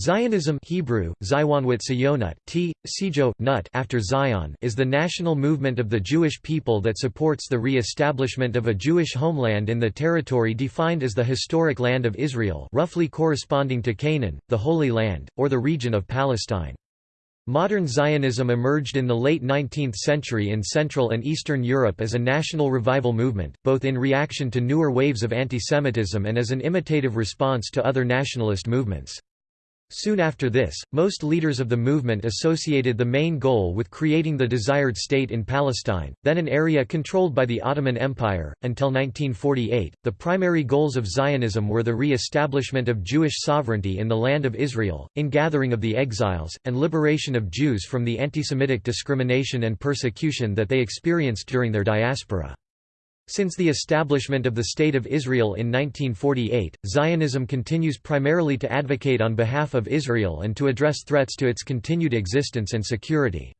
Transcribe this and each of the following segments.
Zionism Hebrew, t. Sijo, nut after Zion is the national movement of the Jewish people that supports the re-establishment of a Jewish homeland in the territory defined as the historic land of Israel roughly corresponding to Canaan, the Holy Land, or the region of Palestine. Modern Zionism emerged in the late 19th century in Central and Eastern Europe as a national revival movement, both in reaction to newer waves of antisemitism and as an imitative response to other nationalist movements. Soon after this, most leaders of the movement associated the main goal with creating the desired state in Palestine, then an area controlled by the Ottoman Empire. Until 1948, the primary goals of Zionism were the re establishment of Jewish sovereignty in the Land of Israel, ingathering of the exiles, and liberation of Jews from the anti-Semitic discrimination and persecution that they experienced during their diaspora. Since the establishment of the State of Israel in 1948, Zionism continues primarily to advocate on behalf of Israel and to address threats to its continued existence and security.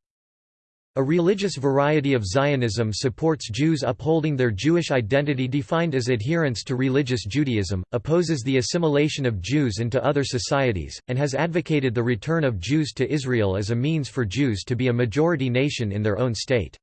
A religious variety of Zionism supports Jews upholding their Jewish identity defined as adherence to religious Judaism, opposes the assimilation of Jews into other societies, and has advocated the return of Jews to Israel as a means for Jews to be a majority nation in their own state.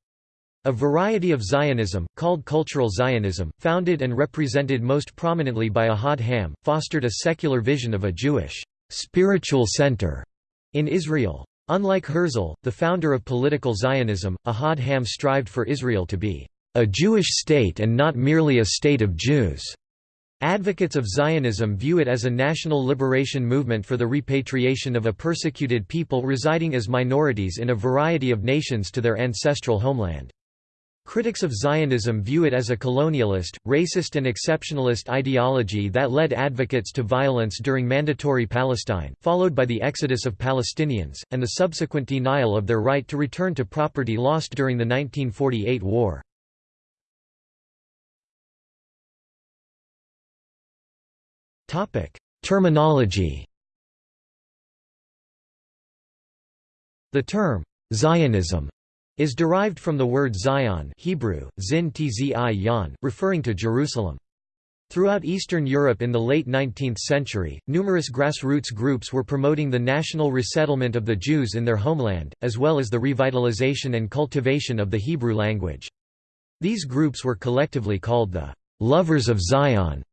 A variety of Zionism, called Cultural Zionism, founded and represented most prominently by Ahad Ha'am, fostered a secular vision of a Jewish spiritual center in Israel. Unlike Herzl, the founder of political Zionism, Ahad Ha'am strived for Israel to be a Jewish state and not merely a state of Jews. Advocates of Zionism view it as a national liberation movement for the repatriation of a persecuted people residing as minorities in a variety of nations to their ancestral homeland. Critics of Zionism view it as a colonialist, racist and exceptionalist ideology that led advocates to violence during Mandatory Palestine, followed by the exodus of Palestinians, and the subsequent denial of their right to return to property lost during the 1948 war. Terminology The term, Zionism is derived from the word Zion Hebrew, zin yan, referring to Jerusalem. Throughout Eastern Europe in the late 19th century, numerous grassroots groups were promoting the national resettlement of the Jews in their homeland, as well as the revitalization and cultivation of the Hebrew language. These groups were collectively called the «lovers of Zion»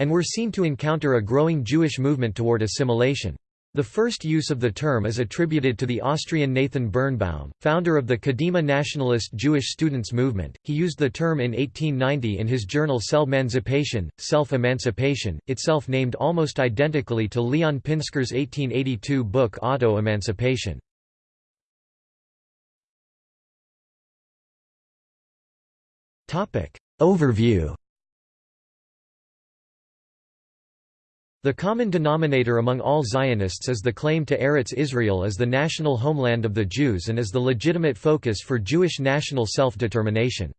and were seen to encounter a growing Jewish movement toward assimilation. The first use of the term is attributed to the Austrian Nathan Birnbaum, founder of the Kadima nationalist Jewish students movement. He used the term in 1890 in his journal Self-Emancipation, Self-Emancipation, itself named almost identically to Leon Pinsker's 1882 book Auto-Emancipation. Overview The common denominator among all Zionists is the claim to Eretz Israel as the national homeland of the Jews and as the legitimate focus for Jewish national self-determination.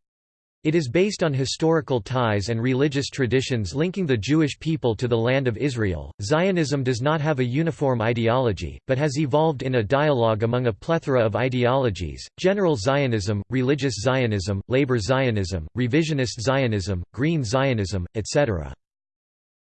It is based on historical ties and religious traditions linking the Jewish people to the land of Israel. Zionism does not have a uniform ideology, but has evolved in a dialogue among a plethora of ideologies general Zionism, religious Zionism, labor Zionism, revisionist Zionism, green Zionism, etc.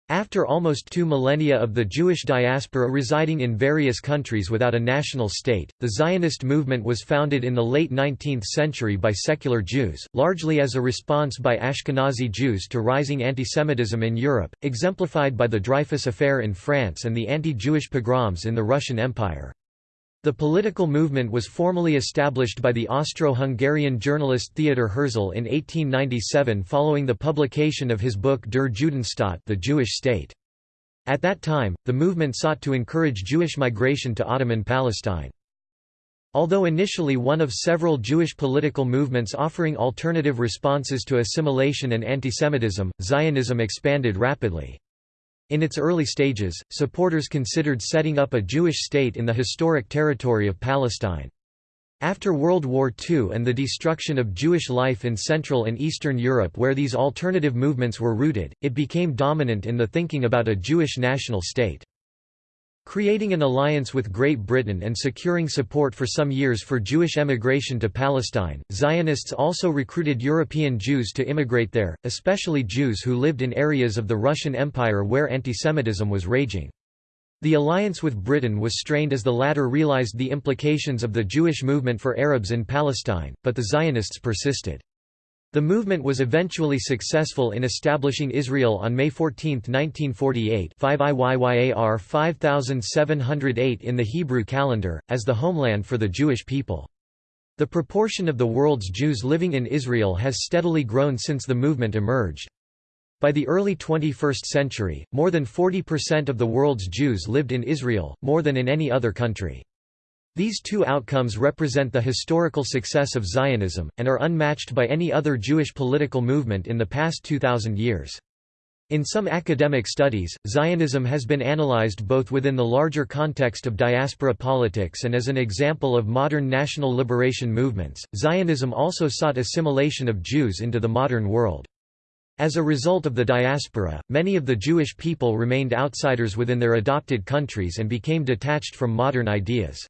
After almost two millennia of the Jewish diaspora residing in various countries without a national state, the Zionist movement was founded in the late 19th century by secular Jews, largely as a response by Ashkenazi Jews to rising antisemitism in Europe, exemplified by the Dreyfus Affair in France and the anti-Jewish pogroms in the Russian Empire. The political movement was formally established by the Austro-Hungarian journalist Theodor Herzl in 1897 following the publication of his book Der Judenstaat the Jewish State. At that time, the movement sought to encourage Jewish migration to Ottoman Palestine. Although initially one of several Jewish political movements offering alternative responses to assimilation and antisemitism, Zionism expanded rapidly. In its early stages, supporters considered setting up a Jewish state in the historic territory of Palestine. After World War II and the destruction of Jewish life in Central and Eastern Europe where these alternative movements were rooted, it became dominant in the thinking about a Jewish national state. Creating an alliance with Great Britain and securing support for some years for Jewish emigration to Palestine, Zionists also recruited European Jews to immigrate there, especially Jews who lived in areas of the Russian Empire where antisemitism was raging. The alliance with Britain was strained as the latter realized the implications of the Jewish movement for Arabs in Palestine, but the Zionists persisted. The movement was eventually successful in establishing Israel on May 14, 1948 5 IYYAR 5708 in the Hebrew calendar, as the homeland for the Jewish people. The proportion of the world's Jews living in Israel has steadily grown since the movement emerged. By the early 21st century, more than 40% of the world's Jews lived in Israel, more than in any other country. These two outcomes represent the historical success of Zionism, and are unmatched by any other Jewish political movement in the past 2,000 years. In some academic studies, Zionism has been analyzed both within the larger context of diaspora politics and as an example of modern national liberation movements. Zionism also sought assimilation of Jews into the modern world. As a result of the diaspora, many of the Jewish people remained outsiders within their adopted countries and became detached from modern ideas.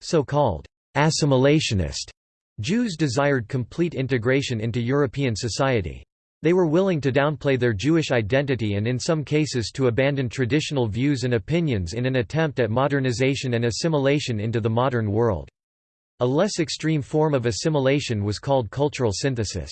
So-called assimilationist Jews desired complete integration into European society. They were willing to downplay their Jewish identity and in some cases to abandon traditional views and opinions in an attempt at modernization and assimilation into the modern world. A less extreme form of assimilation was called cultural synthesis.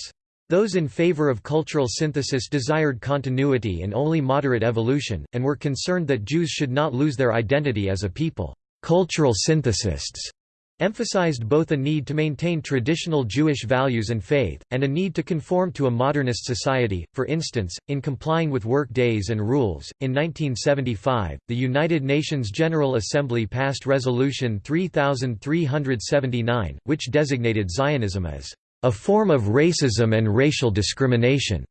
Those in favor of cultural synthesis desired continuity and only moderate evolution, and were concerned that Jews should not lose their identity as a people. Cultural synthesists emphasized both a need to maintain traditional Jewish values and faith, and a need to conform to a modernist society, for instance, in complying with work days and rules. In 1975, the United Nations General Assembly passed Resolution 3379, which designated Zionism as a form of racism and racial discrimination.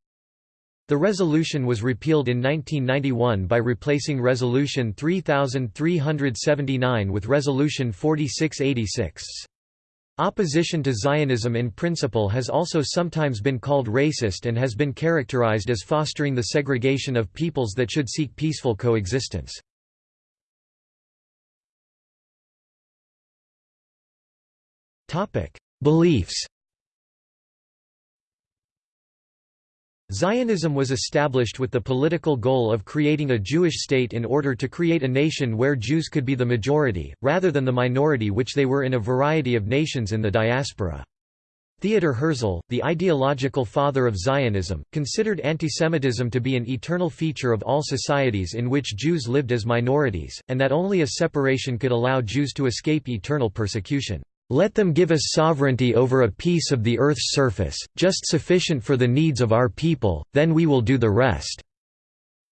The resolution was repealed in 1991 by replacing Resolution 3379 with Resolution 4686. Opposition to Zionism in principle has also sometimes been called racist and has been characterized as fostering the segregation of peoples that should seek peaceful coexistence. Beliefs Zionism was established with the political goal of creating a Jewish state in order to create a nation where Jews could be the majority, rather than the minority which they were in a variety of nations in the diaspora. Theodor Herzl, the ideological father of Zionism, considered antisemitism to be an eternal feature of all societies in which Jews lived as minorities, and that only a separation could allow Jews to escape eternal persecution. Let them give us sovereignty over a piece of the earth's surface, just sufficient for the needs of our people, then we will do the rest."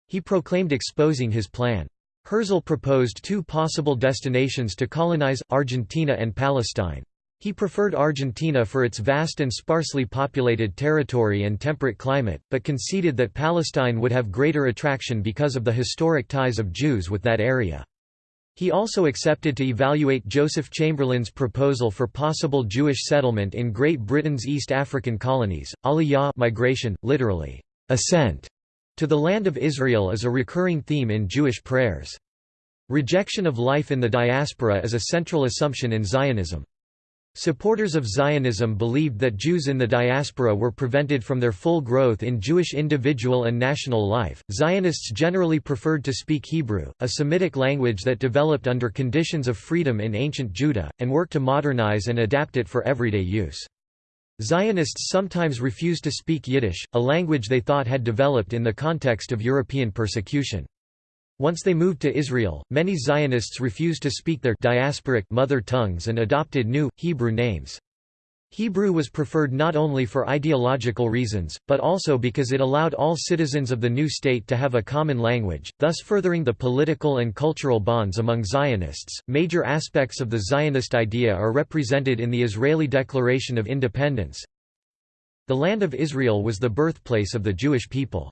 He proclaimed exposing his plan. Herzl proposed two possible destinations to colonize, Argentina and Palestine. He preferred Argentina for its vast and sparsely populated territory and temperate climate, but conceded that Palestine would have greater attraction because of the historic ties of Jews with that area. He also accepted to evaluate Joseph Chamberlain's proposal for possible Jewish settlement in Great Britain's East African colonies. Aliyah migration, literally, ascent, to the land of Israel is a recurring theme in Jewish prayers. Rejection of life in the diaspora is a central assumption in Zionism. Supporters of Zionism believed that Jews in the diaspora were prevented from their full growth in Jewish individual and national life. Zionists generally preferred to speak Hebrew, a Semitic language that developed under conditions of freedom in ancient Judah, and worked to modernize and adapt it for everyday use. Zionists sometimes refused to speak Yiddish, a language they thought had developed in the context of European persecution. Once they moved to Israel, many Zionists refused to speak their diasporic mother tongues and adopted new, Hebrew names. Hebrew was preferred not only for ideological reasons, but also because it allowed all citizens of the new state to have a common language, thus furthering the political and cultural bonds among Zionists. Major aspects of the Zionist idea are represented in the Israeli Declaration of Independence. The land of Israel was the birthplace of the Jewish people.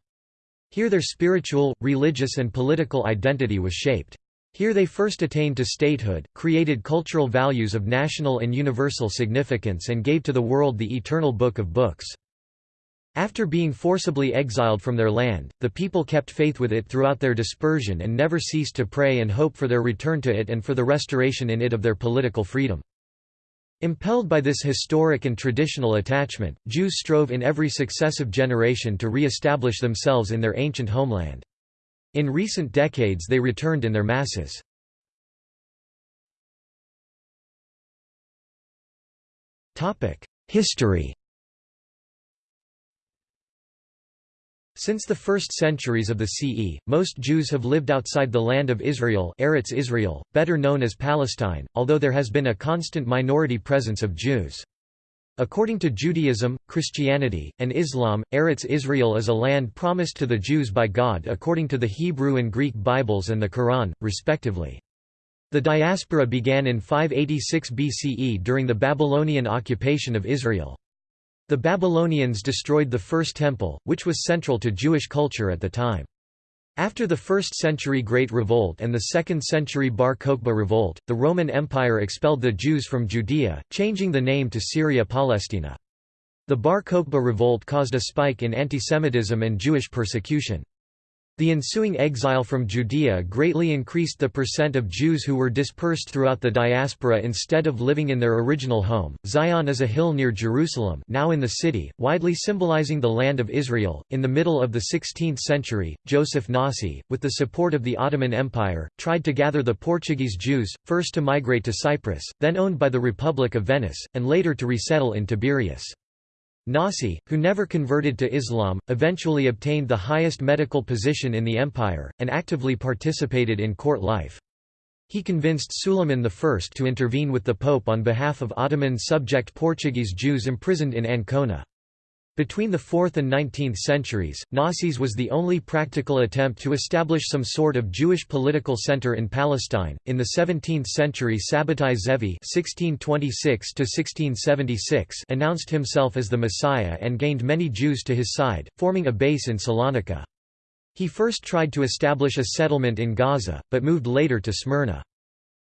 Here their spiritual, religious and political identity was shaped. Here they first attained to statehood, created cultural values of national and universal significance and gave to the world the eternal Book of Books. After being forcibly exiled from their land, the people kept faith with it throughout their dispersion and never ceased to pray and hope for their return to it and for the restoration in it of their political freedom. Impelled by this historic and traditional attachment, Jews strove in every successive generation to re-establish themselves in their ancient homeland. In recent decades they returned in their masses. History Since the first centuries of the CE, most Jews have lived outside the land of Israel Eretz Israel, better known as Palestine, although there has been a constant minority presence of Jews. According to Judaism, Christianity, and Islam, Eretz Israel is a land promised to the Jews by God according to the Hebrew and Greek Bibles and the Quran, respectively. The diaspora began in 586 BCE during the Babylonian occupation of Israel. The Babylonians destroyed the First Temple, which was central to Jewish culture at the time. After the 1st century Great Revolt and the 2nd century Bar Kokhba Revolt, the Roman Empire expelled the Jews from Judea, changing the name to Syria Palestina. The Bar Kokhba Revolt caused a spike in antisemitism and Jewish persecution. The ensuing exile from Judea greatly increased the percent of Jews who were dispersed throughout the diaspora instead of living in their original home. Zion is a hill near Jerusalem, now in the city, widely symbolizing the land of Israel. In the middle of the 16th century, Joseph Nasi, with the support of the Ottoman Empire, tried to gather the Portuguese Jews, first to migrate to Cyprus, then owned by the Republic of Venice, and later to resettle in Tiberias. Nasi, who never converted to Islam, eventually obtained the highest medical position in the empire, and actively participated in court life. He convinced Suleiman I to intervene with the Pope on behalf of Ottoman subject Portuguese Jews imprisoned in Ancona. Between the 4th and 19th centuries, Nasi's was the only practical attempt to establish some sort of Jewish political center in Palestine. In the 17th century, Sabbatai Zevi (1626–1676) announced himself as the Messiah and gained many Jews to his side, forming a base in Salonika. He first tried to establish a settlement in Gaza, but moved later to Smyrna.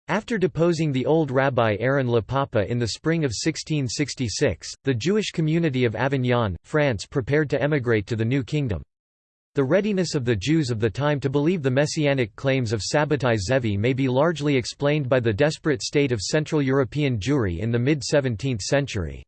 After deposing the old rabbi Aaron Le Papa in the spring of 1666, the Jewish community of Avignon, France prepared to emigrate to the new kingdom. The readiness of the Jews of the time to believe the messianic claims of Sabbatai Zevi may be largely explained by the desperate state of Central European Jewry in the mid-17th century.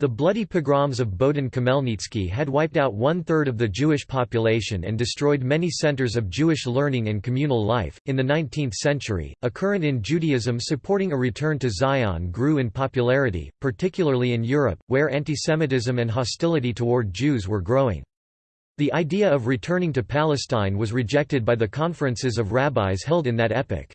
The bloody pogroms of Bohdan Khmelnytsky had wiped out one-third of the Jewish population and destroyed many centers of Jewish learning and communal life. In the 19th century, a current in Judaism supporting a return to Zion grew in popularity, particularly in Europe, where antisemitism and hostility toward Jews were growing. The idea of returning to Palestine was rejected by the conferences of rabbis held in that epoch.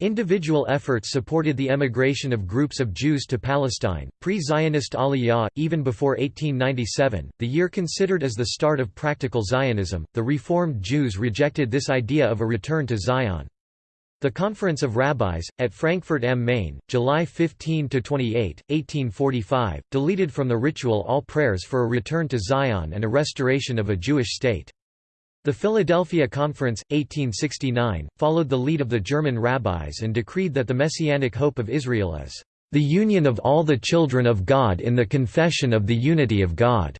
Individual efforts supported the emigration of groups of Jews to Palestine, pre-Zionist Aliyah, even before 1897, the year considered as the start of practical Zionism. The Reformed Jews rejected this idea of a return to Zion. The Conference of Rabbis, at Frankfurt am Main, July 15–28, 1845, deleted from the ritual all prayers for a return to Zion and a restoration of a Jewish state. The Philadelphia Conference, 1869, followed the lead of the German rabbis and decreed that the messianic hope of Israel is, "...the union of all the children of God in the confession of the unity of God."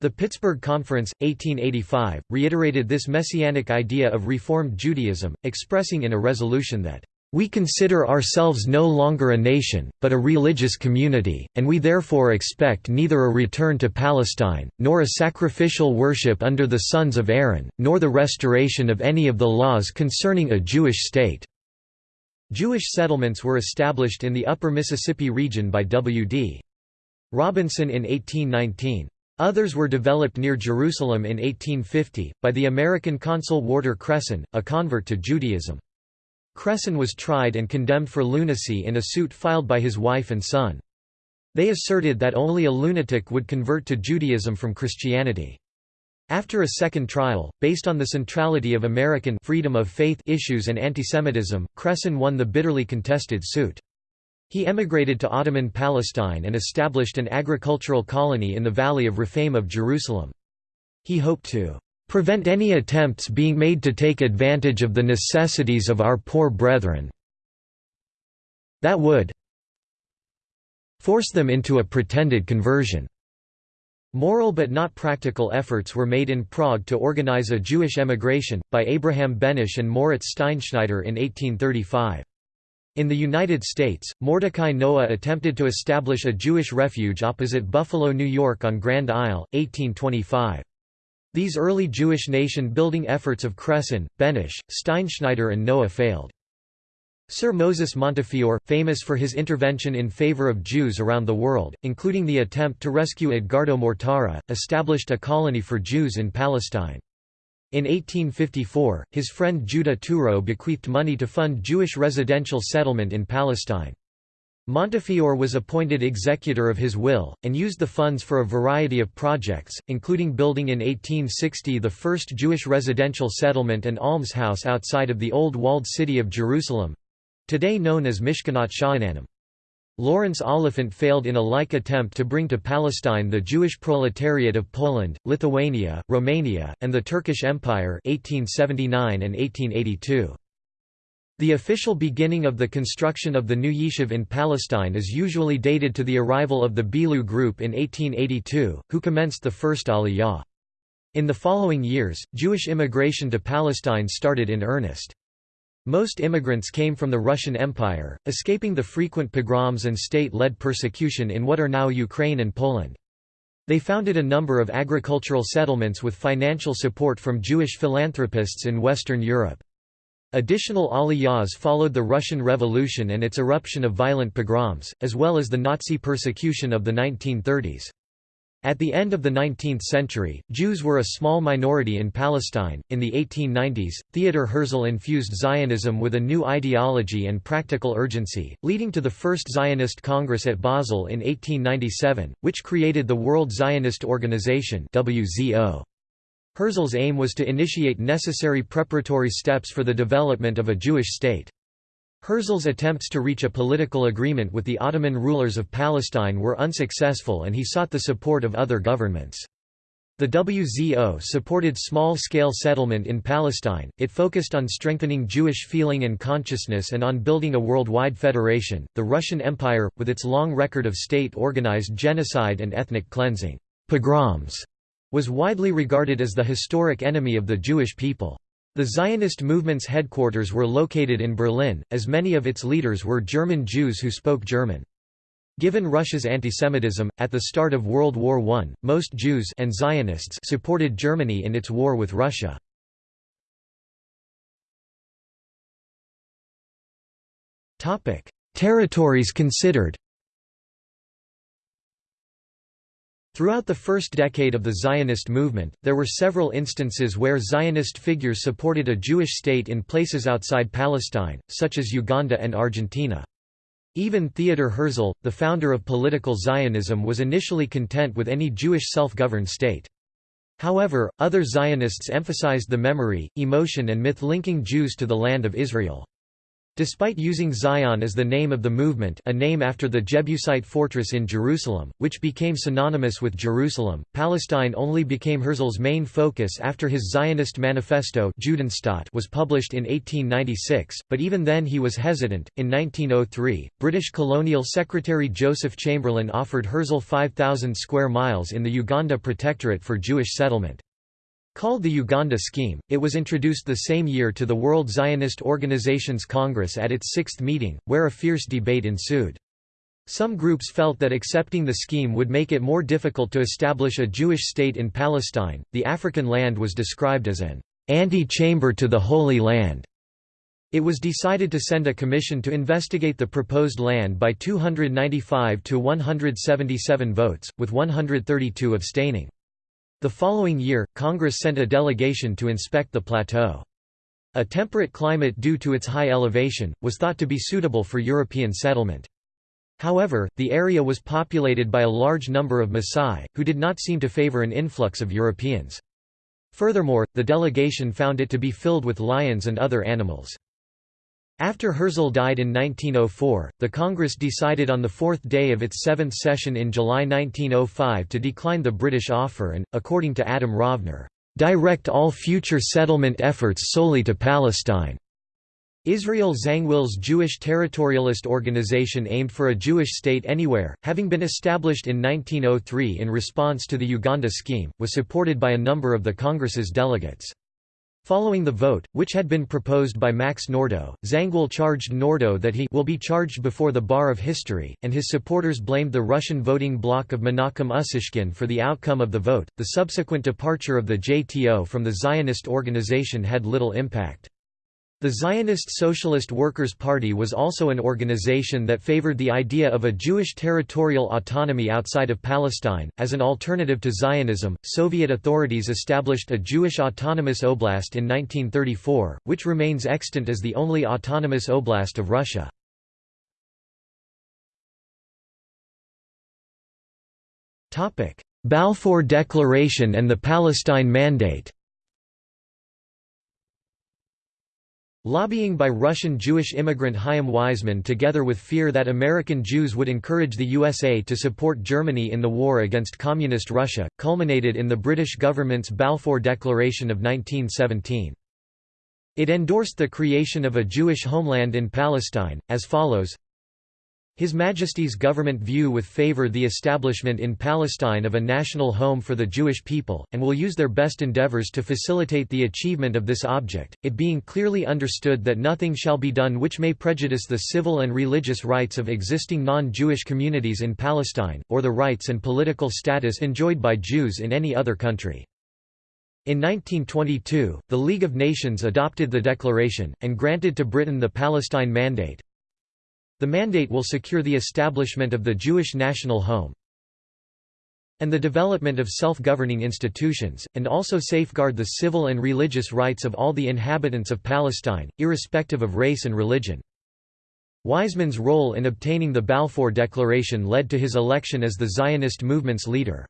The Pittsburgh Conference, 1885, reiterated this messianic idea of Reformed Judaism, expressing in a resolution that we consider ourselves no longer a nation, but a religious community, and we therefore expect neither a return to Palestine, nor a sacrificial worship under the sons of Aaron, nor the restoration of any of the laws concerning a Jewish state." Jewish settlements were established in the upper Mississippi region by W.D. Robinson in 1819. Others were developed near Jerusalem in 1850, by the American consul Warder Cresson, a convert to Judaism. Cresson was tried and condemned for lunacy in a suit filed by his wife and son. They asserted that only a lunatic would convert to Judaism from Christianity. After a second trial, based on the centrality of American freedom of faith issues and antisemitism, Cresson won the bitterly contested suit. He emigrated to Ottoman Palestine and established an agricultural colony in the Valley of Rephaim of Jerusalem. He hoped to prevent any attempts being made to take advantage of the necessities of our poor brethren that would force them into a pretended conversion." Moral but not practical efforts were made in Prague to organize a Jewish emigration, by Abraham Benisch and Moritz Steinschneider in 1835. In the United States, Mordecai Noah attempted to establish a Jewish refuge opposite Buffalo, New York on Grand Isle, 1825. These early Jewish nation-building efforts of Cresson, Benisch, Steinschneider and Noah failed. Sir Moses Montefiore, famous for his intervention in favour of Jews around the world, including the attempt to rescue Edgardo Mortara, established a colony for Jews in Palestine. In 1854, his friend Judah Touro bequeathed money to fund Jewish residential settlement in Palestine. Montefiore was appointed executor of his will, and used the funds for a variety of projects, including building in 1860 the first Jewish residential settlement and almshouse outside of the old walled city of Jerusalem, today known as Mishkanot Sha'ananim. Lawrence Oliphant failed in a like attempt to bring to Palestine the Jewish proletariat of Poland, Lithuania, Romania, and the Turkish Empire 1879 and 1882. The official beginning of the construction of the new Yishuv in Palestine is usually dated to the arrival of the Bilu group in 1882, who commenced the first Aliyah. In the following years, Jewish immigration to Palestine started in earnest. Most immigrants came from the Russian Empire, escaping the frequent pogroms and state-led persecution in what are now Ukraine and Poland. They founded a number of agricultural settlements with financial support from Jewish philanthropists in Western Europe. Additional aliyahs followed the Russian Revolution and its eruption of violent pogroms, as well as the Nazi persecution of the 1930s. At the end of the 19th century, Jews were a small minority in Palestine. In the 1890s, Theodor Herzl infused Zionism with a new ideology and practical urgency, leading to the First Zionist Congress at Basel in 1897, which created the World Zionist Organization (WZO). Herzl's aim was to initiate necessary preparatory steps for the development of a Jewish state. Herzl's attempts to reach a political agreement with the Ottoman rulers of Palestine were unsuccessful and he sought the support of other governments. The WZO supported small-scale settlement in Palestine, it focused on strengthening Jewish feeling and consciousness and on building a worldwide federation. The Russian Empire, with its long record of state-organized genocide and ethnic cleansing pogroms, was widely regarded as the historic enemy of the Jewish people. The Zionist movement's headquarters were located in Berlin, as many of its leaders were German Jews who spoke German. Given Russia's antisemitism, at the start of World War I, most Jews and Zionists supported Germany in its war with Russia. Territories considered Throughout the first decade of the Zionist movement, there were several instances where Zionist figures supported a Jewish state in places outside Palestine, such as Uganda and Argentina. Even Theodor Herzl, the founder of political Zionism was initially content with any Jewish self-governed state. However, other Zionists emphasized the memory, emotion and myth linking Jews to the land of Israel. Despite using Zion as the name of the movement a name after the Jebusite fortress in Jerusalem, which became synonymous with Jerusalem, Palestine only became Herzl's main focus after his Zionist manifesto was published in 1896, but even then he was hesitant. In 1903, British colonial secretary Joseph Chamberlain offered Herzl 5,000 square miles in the Uganda Protectorate for Jewish settlement. Called the Uganda Scheme, it was introduced the same year to the World Zionist Organization's Congress at its sixth meeting, where a fierce debate ensued. Some groups felt that accepting the scheme would make it more difficult to establish a Jewish state in Palestine. The African land was described as an anti-chamber to the Holy Land. It was decided to send a commission to investigate the proposed land by 295 to 177 votes, with 132 abstaining. The following year, Congress sent a delegation to inspect the plateau. A temperate climate due to its high elevation, was thought to be suitable for European settlement. However, the area was populated by a large number of Maasai, who did not seem to favor an influx of Europeans. Furthermore, the delegation found it to be filled with lions and other animals. After Herzl died in 1904, the Congress decided on the fourth day of its seventh session in July 1905 to decline the British offer and, according to Adam Rovner, "...direct all future settlement efforts solely to Palestine." Israel Zangwill's Jewish territorialist organization aimed for a Jewish state anywhere, having been established in 1903 in response to the Uganda scheme, was supported by a number of the Congress's delegates. Following the vote, which had been proposed by Max Nordau, Zangwill charged Nordau that he will be charged before the bar of history, and his supporters blamed the Russian voting bloc of Menachem Ussishkin for the outcome of the vote. The subsequent departure of the JTO from the Zionist organization had little impact. The Zionist Socialist Workers' Party was also an organization that favored the idea of a Jewish territorial autonomy outside of Palestine. As an alternative to Zionism, Soviet authorities established a Jewish autonomous oblast in 1934, which remains extant as the only autonomous oblast of Russia. Balfour Declaration and the Palestine Mandate Lobbying by Russian Jewish immigrant Chaim Weizmann together with fear that American Jews would encourage the USA to support Germany in the war against Communist Russia, culminated in the British government's Balfour Declaration of 1917. It endorsed the creation of a Jewish homeland in Palestine, as follows his Majesty's government view with favour the establishment in Palestine of a national home for the Jewish people, and will use their best endeavours to facilitate the achievement of this object, it being clearly understood that nothing shall be done which may prejudice the civil and religious rights of existing non-Jewish communities in Palestine, or the rights and political status enjoyed by Jews in any other country. In 1922, the League of Nations adopted the declaration, and granted to Britain the Palestine Mandate, the mandate will secure the establishment of the Jewish national home and the development of self-governing institutions, and also safeguard the civil and religious rights of all the inhabitants of Palestine, irrespective of race and religion. Weizmann's role in obtaining the Balfour Declaration led to his election as the Zionist movement's leader.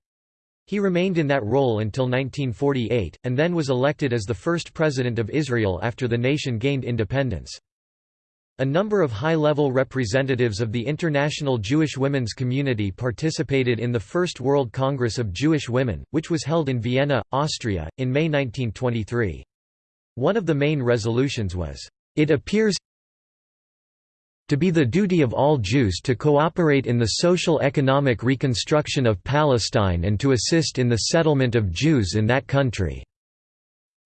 He remained in that role until 1948, and then was elected as the first president of Israel after the nation gained independence. A number of high-level representatives of the international Jewish women's community participated in the First World Congress of Jewish Women, which was held in Vienna, Austria, in May 1923. One of the main resolutions was, "...it appears to be the duty of all Jews to cooperate in the social-economic reconstruction of Palestine and to assist in the settlement of Jews in that country."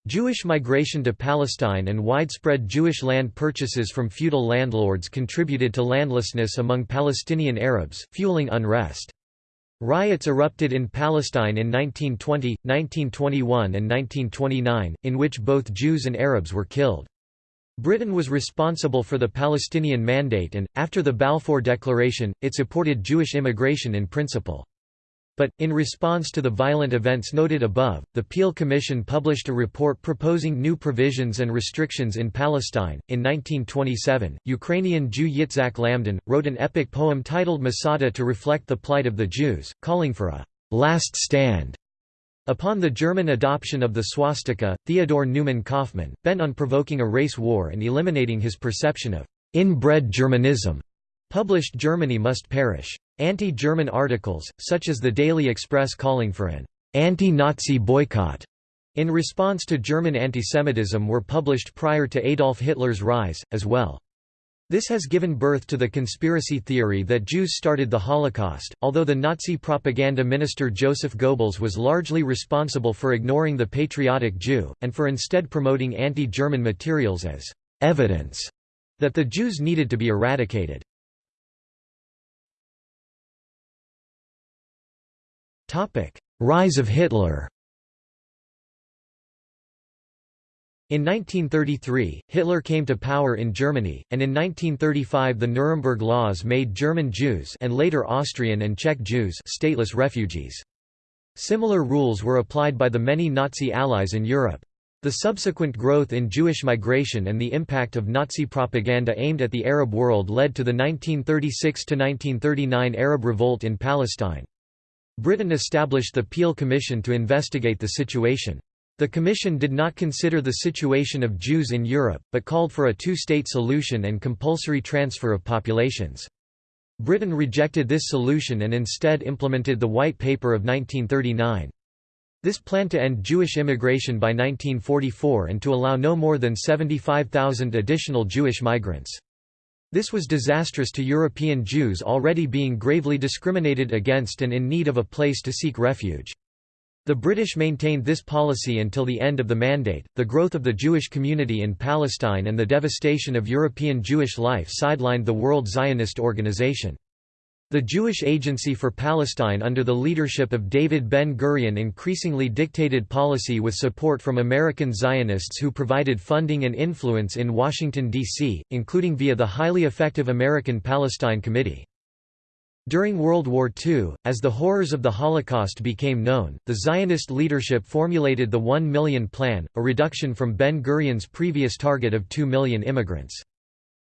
Jewish migration to Palestine and widespread Jewish land purchases from feudal landlords contributed to landlessness among Palestinian Arabs, fueling unrest. Riots erupted in Palestine in 1920, 1921 and 1929, in which both Jews and Arabs were killed. Britain was responsible for the Palestinian Mandate and, after the Balfour Declaration, it supported Jewish immigration in principle. But, in response to the violent events noted above, the Peel Commission published a report proposing new provisions and restrictions in Palestine. In 1927, Ukrainian Jew Yitzhak Lamdan, wrote an epic poem titled Masada to reflect the plight of the Jews, calling for a last stand. Upon the German adoption of the swastika, Theodor Neumann Kaufmann, bent on provoking a race war and eliminating his perception of inbred Germanism, published Germany Must Perish. Anti-German articles, such as the Daily Express calling for an anti-Nazi boycott in response to German antisemitism were published prior to Adolf Hitler's rise, as well. This has given birth to the conspiracy theory that Jews started the Holocaust, although the Nazi propaganda minister Joseph Goebbels was largely responsible for ignoring the patriotic Jew, and for instead promoting anti-German materials as evidence that the Jews needed to be eradicated. Rise of Hitler In 1933, Hitler came to power in Germany, and in 1935 the Nuremberg Laws made German Jews and later Austrian and Czech Jews stateless refugees. Similar rules were applied by the many Nazi allies in Europe. The subsequent growth in Jewish migration and the impact of Nazi propaganda aimed at the Arab world led to the 1936–1939 Arab Revolt in Palestine. Britain established the Peel Commission to investigate the situation. The commission did not consider the situation of Jews in Europe, but called for a two-state solution and compulsory transfer of populations. Britain rejected this solution and instead implemented the White Paper of 1939. This plan to end Jewish immigration by 1944 and to allow no more than 75,000 additional Jewish migrants. This was disastrous to European Jews already being gravely discriminated against and in need of a place to seek refuge. The British maintained this policy until the end of the Mandate. The growth of the Jewish community in Palestine and the devastation of European Jewish life sidelined the World Zionist Organization. The Jewish Agency for Palestine under the leadership of David Ben-Gurion increasingly dictated policy with support from American Zionists who provided funding and influence in Washington, D.C., including via the highly effective American Palestine Committee. During World War II, as the horrors of the Holocaust became known, the Zionist leadership formulated the One Million Plan, a reduction from Ben-Gurion's previous target of 2 million immigrants.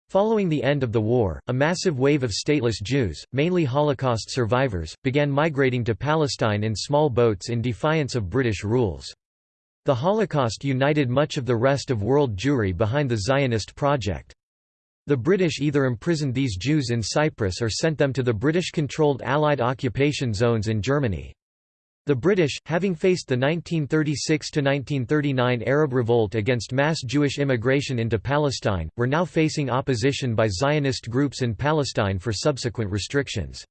Following the end of the war, a massive wave of stateless Jews, mainly Holocaust survivors, began migrating to Palestine in small boats in defiance of British rules. The Holocaust united much of the rest of world Jewry behind the Zionist project. The British either imprisoned these Jews in Cyprus or sent them to the British-controlled Allied occupation zones in Germany. The British, having faced the 1936–1939 Arab revolt against mass Jewish immigration into Palestine, were now facing opposition by Zionist groups in Palestine for subsequent restrictions.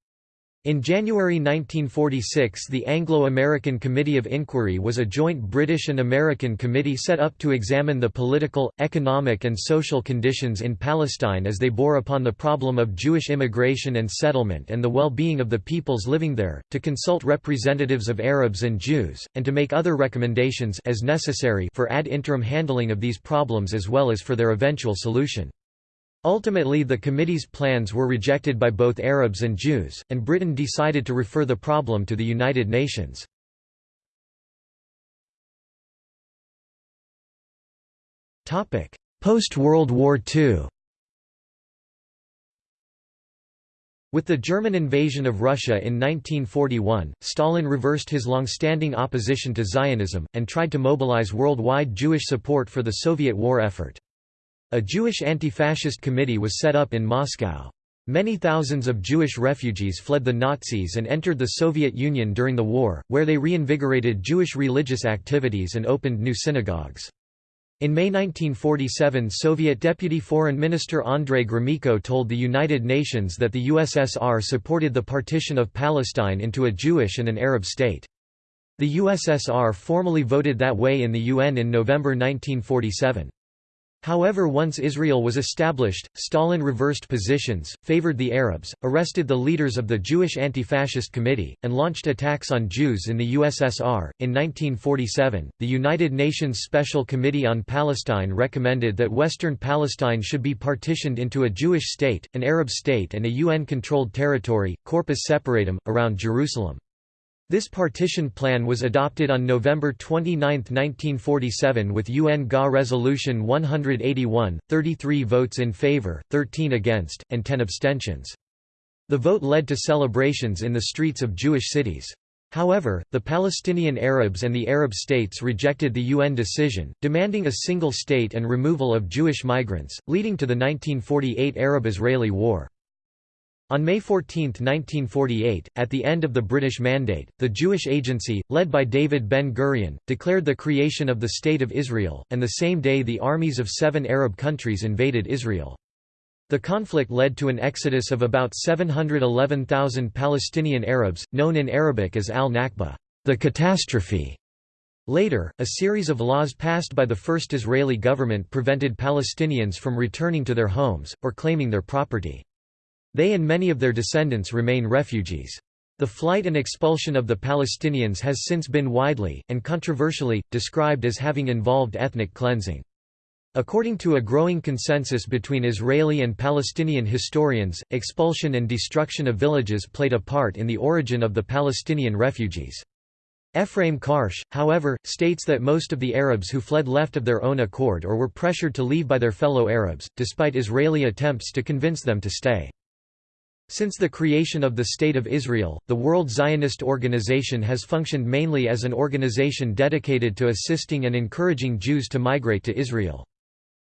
In January 1946 the Anglo-American Committee of Inquiry was a joint British and American committee set up to examine the political, economic and social conditions in Palestine as they bore upon the problem of Jewish immigration and settlement and the well-being of the peoples living there, to consult representatives of Arabs and Jews, and to make other recommendations as necessary for ad interim handling of these problems as well as for their eventual solution. Ultimately the committee's plans were rejected by both Arabs and Jews, and Britain decided to refer the problem to the United Nations. Post-World War II With the German invasion of Russia in 1941, Stalin reversed his long-standing opposition to Zionism, and tried to mobilize worldwide Jewish support for the Soviet war effort. A Jewish anti-fascist committee was set up in Moscow. Many thousands of Jewish refugees fled the Nazis and entered the Soviet Union during the war, where they reinvigorated Jewish religious activities and opened new synagogues. In May 1947 Soviet Deputy Foreign Minister Andrei Gromyko told the United Nations that the USSR supported the partition of Palestine into a Jewish and an Arab state. The USSR formally voted that way in the UN in November 1947. However once Israel was established, Stalin reversed positions, favored the Arabs, arrested the leaders of the Jewish Anti-Fascist Committee, and launched attacks on Jews in the USSR. In 1947, the United Nations Special Committee on Palestine recommended that Western Palestine should be partitioned into a Jewish state, an Arab state and a UN-controlled territory, Corpus Separatum, around Jerusalem. This partition plan was adopted on November 29, 1947 with UN GA Resolution 181, 33 votes in favor, 13 against, and 10 abstentions. The vote led to celebrations in the streets of Jewish cities. However, the Palestinian Arabs and the Arab states rejected the UN decision, demanding a single state and removal of Jewish migrants, leading to the 1948 Arab-Israeli War. On May 14, 1948, at the end of the British Mandate, the Jewish Agency, led by David Ben-Gurion, declared the creation of the State of Israel, and the same day the armies of seven Arab countries invaded Israel. The conflict led to an exodus of about 711,000 Palestinian Arabs, known in Arabic as al-Nakba, the catastrophe. Later, a series of laws passed by the first Israeli government prevented Palestinians from returning to their homes, or claiming their property. They and many of their descendants remain refugees. The flight and expulsion of the Palestinians has since been widely, and controversially, described as having involved ethnic cleansing. According to a growing consensus between Israeli and Palestinian historians, expulsion and destruction of villages played a part in the origin of the Palestinian refugees. Ephraim Karsh, however, states that most of the Arabs who fled left of their own accord or were pressured to leave by their fellow Arabs, despite Israeli attempts to convince them to stay. Since the creation of the State of Israel, the World Zionist Organization has functioned mainly as an organization dedicated to assisting and encouraging Jews to migrate to Israel.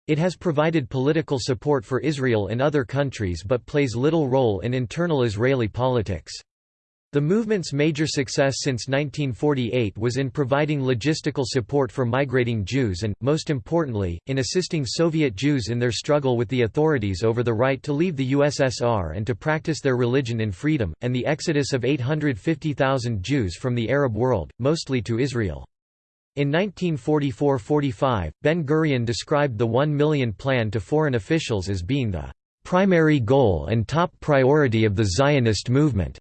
It has provided political support for Israel in other countries but plays little role in internal Israeli politics. The movement's major success since 1948 was in providing logistical support for migrating Jews and, most importantly, in assisting Soviet Jews in their struggle with the authorities over the right to leave the USSR and to practice their religion in freedom, and the exodus of 850,000 Jews from the Arab world, mostly to Israel. In 1944–45, Ben-Gurion described the One Million Plan to foreign officials as being the "...primary goal and top priority of the Zionist movement."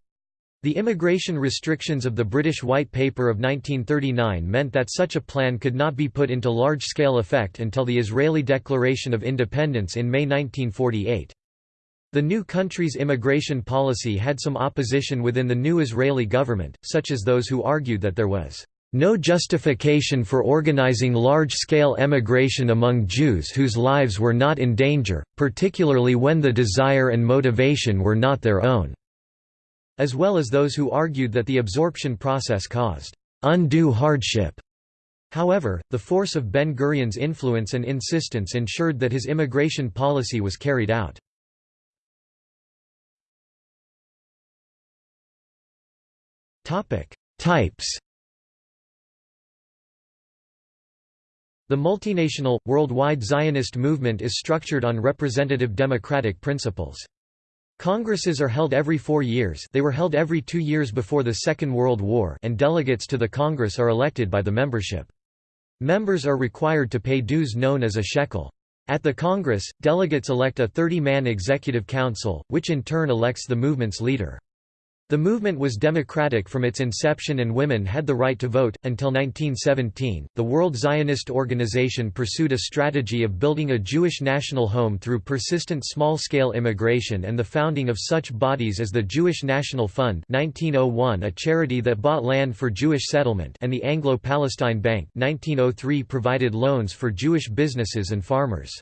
The immigration restrictions of the British White Paper of 1939 meant that such a plan could not be put into large-scale effect until the Israeli Declaration of Independence in May 1948. The new country's immigration policy had some opposition within the new Israeli government, such as those who argued that there was no justification for organizing large-scale emigration among Jews whose lives were not in danger, particularly when the desire and motivation were not their own", as well as those who argued that the absorption process caused undue hardship. However, the force of Ben-Gurion's influence and insistence ensured that his immigration policy was carried out. Types The multinational, worldwide Zionist movement is structured on representative democratic principles. Congresses are held every four years they were held every two years before the Second World War and delegates to the Congress are elected by the membership. Members are required to pay dues known as a shekel. At the Congress, delegates elect a 30-man executive council, which in turn elects the movement's leader. The movement was democratic from its inception and women had the right to vote. Until 1917, the World Zionist Organization pursued a strategy of building a Jewish national home through persistent small scale immigration and the founding of such bodies as the Jewish National Fund, 1901, a charity that bought land for Jewish settlement, and the Anglo Palestine Bank, 1903, provided loans for Jewish businesses and farmers.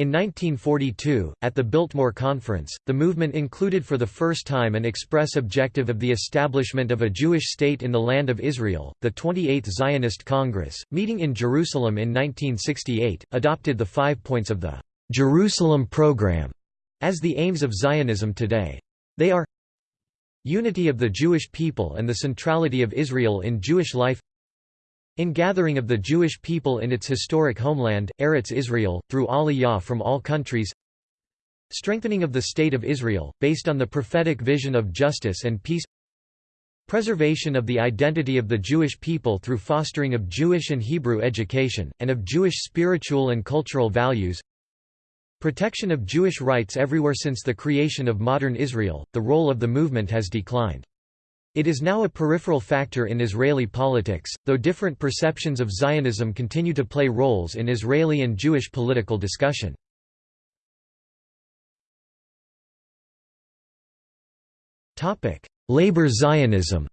In 1942, at the Biltmore Conference, the movement included for the first time an express objective of the establishment of a Jewish state in the Land of Israel. The 28th Zionist Congress, meeting in Jerusalem in 1968, adopted the five points of the Jerusalem Program as the aims of Zionism today. They are Unity of the Jewish people and the centrality of Israel in Jewish life Ingathering of the Jewish people in its historic homeland, Eretz Israel, through Aliyah from all countries. Strengthening of the State of Israel, based on the prophetic vision of justice and peace. Preservation of the identity of the Jewish people through fostering of Jewish and Hebrew education, and of Jewish spiritual and cultural values. Protection of Jewish rights everywhere Since the creation of modern Israel, the role of the movement has declined. It is now a peripheral factor in Israeli politics, though different perceptions of Zionism continue to play roles in Israeli and Jewish political discussion. Labor Zionism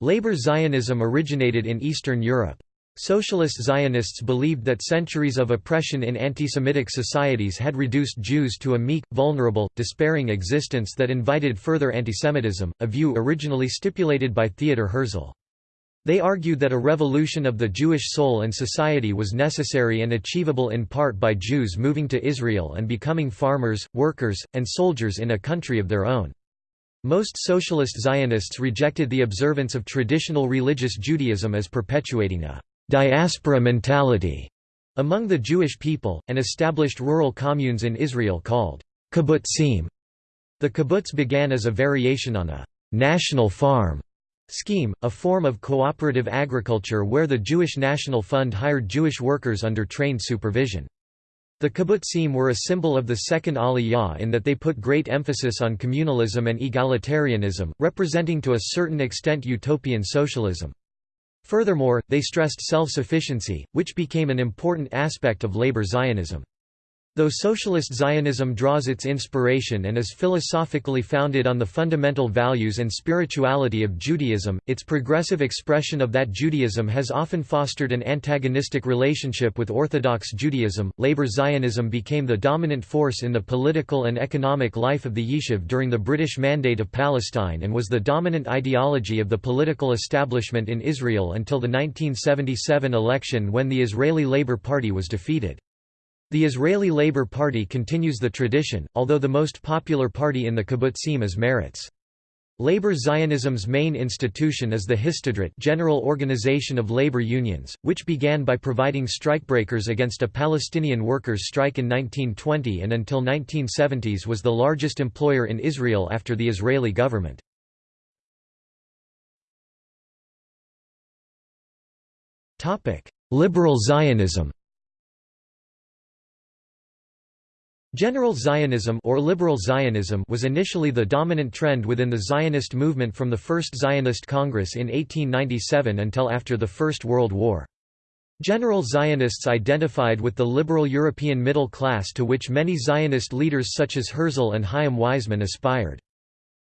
Labor Zionism originated in Eastern Europe. Socialist Zionists believed that centuries of oppression in anti-Semitic societies had reduced Jews to a meek, vulnerable, despairing existence that invited further antisemitism, a view originally stipulated by Theodor Herzl. They argued that a revolution of the Jewish soul and society was necessary and achievable in part by Jews moving to Israel and becoming farmers, workers, and soldiers in a country of their own. Most socialist Zionists rejected the observance of traditional religious Judaism as perpetuating a diaspora mentality among the Jewish people, and established rural communes in Israel called kibbutzim. The kibbutz began as a variation on a national farm scheme, a form of cooperative agriculture where the Jewish National Fund hired Jewish workers under trained supervision. The kibbutzim were a symbol of the Second Aliyah in that they put great emphasis on communalism and egalitarianism, representing to a certain extent utopian socialism. Furthermore, they stressed self-sufficiency, which became an important aspect of labor Zionism. Though socialist Zionism draws its inspiration and is philosophically founded on the fundamental values and spirituality of Judaism, its progressive expression of that Judaism has often fostered an antagonistic relationship with Orthodox Judaism. Labor Zionism became the dominant force in the political and economic life of the Yishuv during the British Mandate of Palestine and was the dominant ideology of the political establishment in Israel until the 1977 election when the Israeli Labour Party was defeated. The Israeli Labour Party continues the tradition, although the most popular party in the kibbutzim is Meretz. Labor Zionism's main institution is the Histadrut General Organization of Labor Unions, which began by providing strikebreakers against a Palestinian workers' strike in 1920 and until 1970s was the largest employer in Israel after the Israeli government. Liberal Zionism General Zionism or liberal Zionism was initially the dominant trend within the Zionist movement from the First Zionist Congress in 1897 until after the First World War. General Zionists identified with the liberal European middle class to which many Zionist leaders such as Herzl and Chaim Weizmann aspired.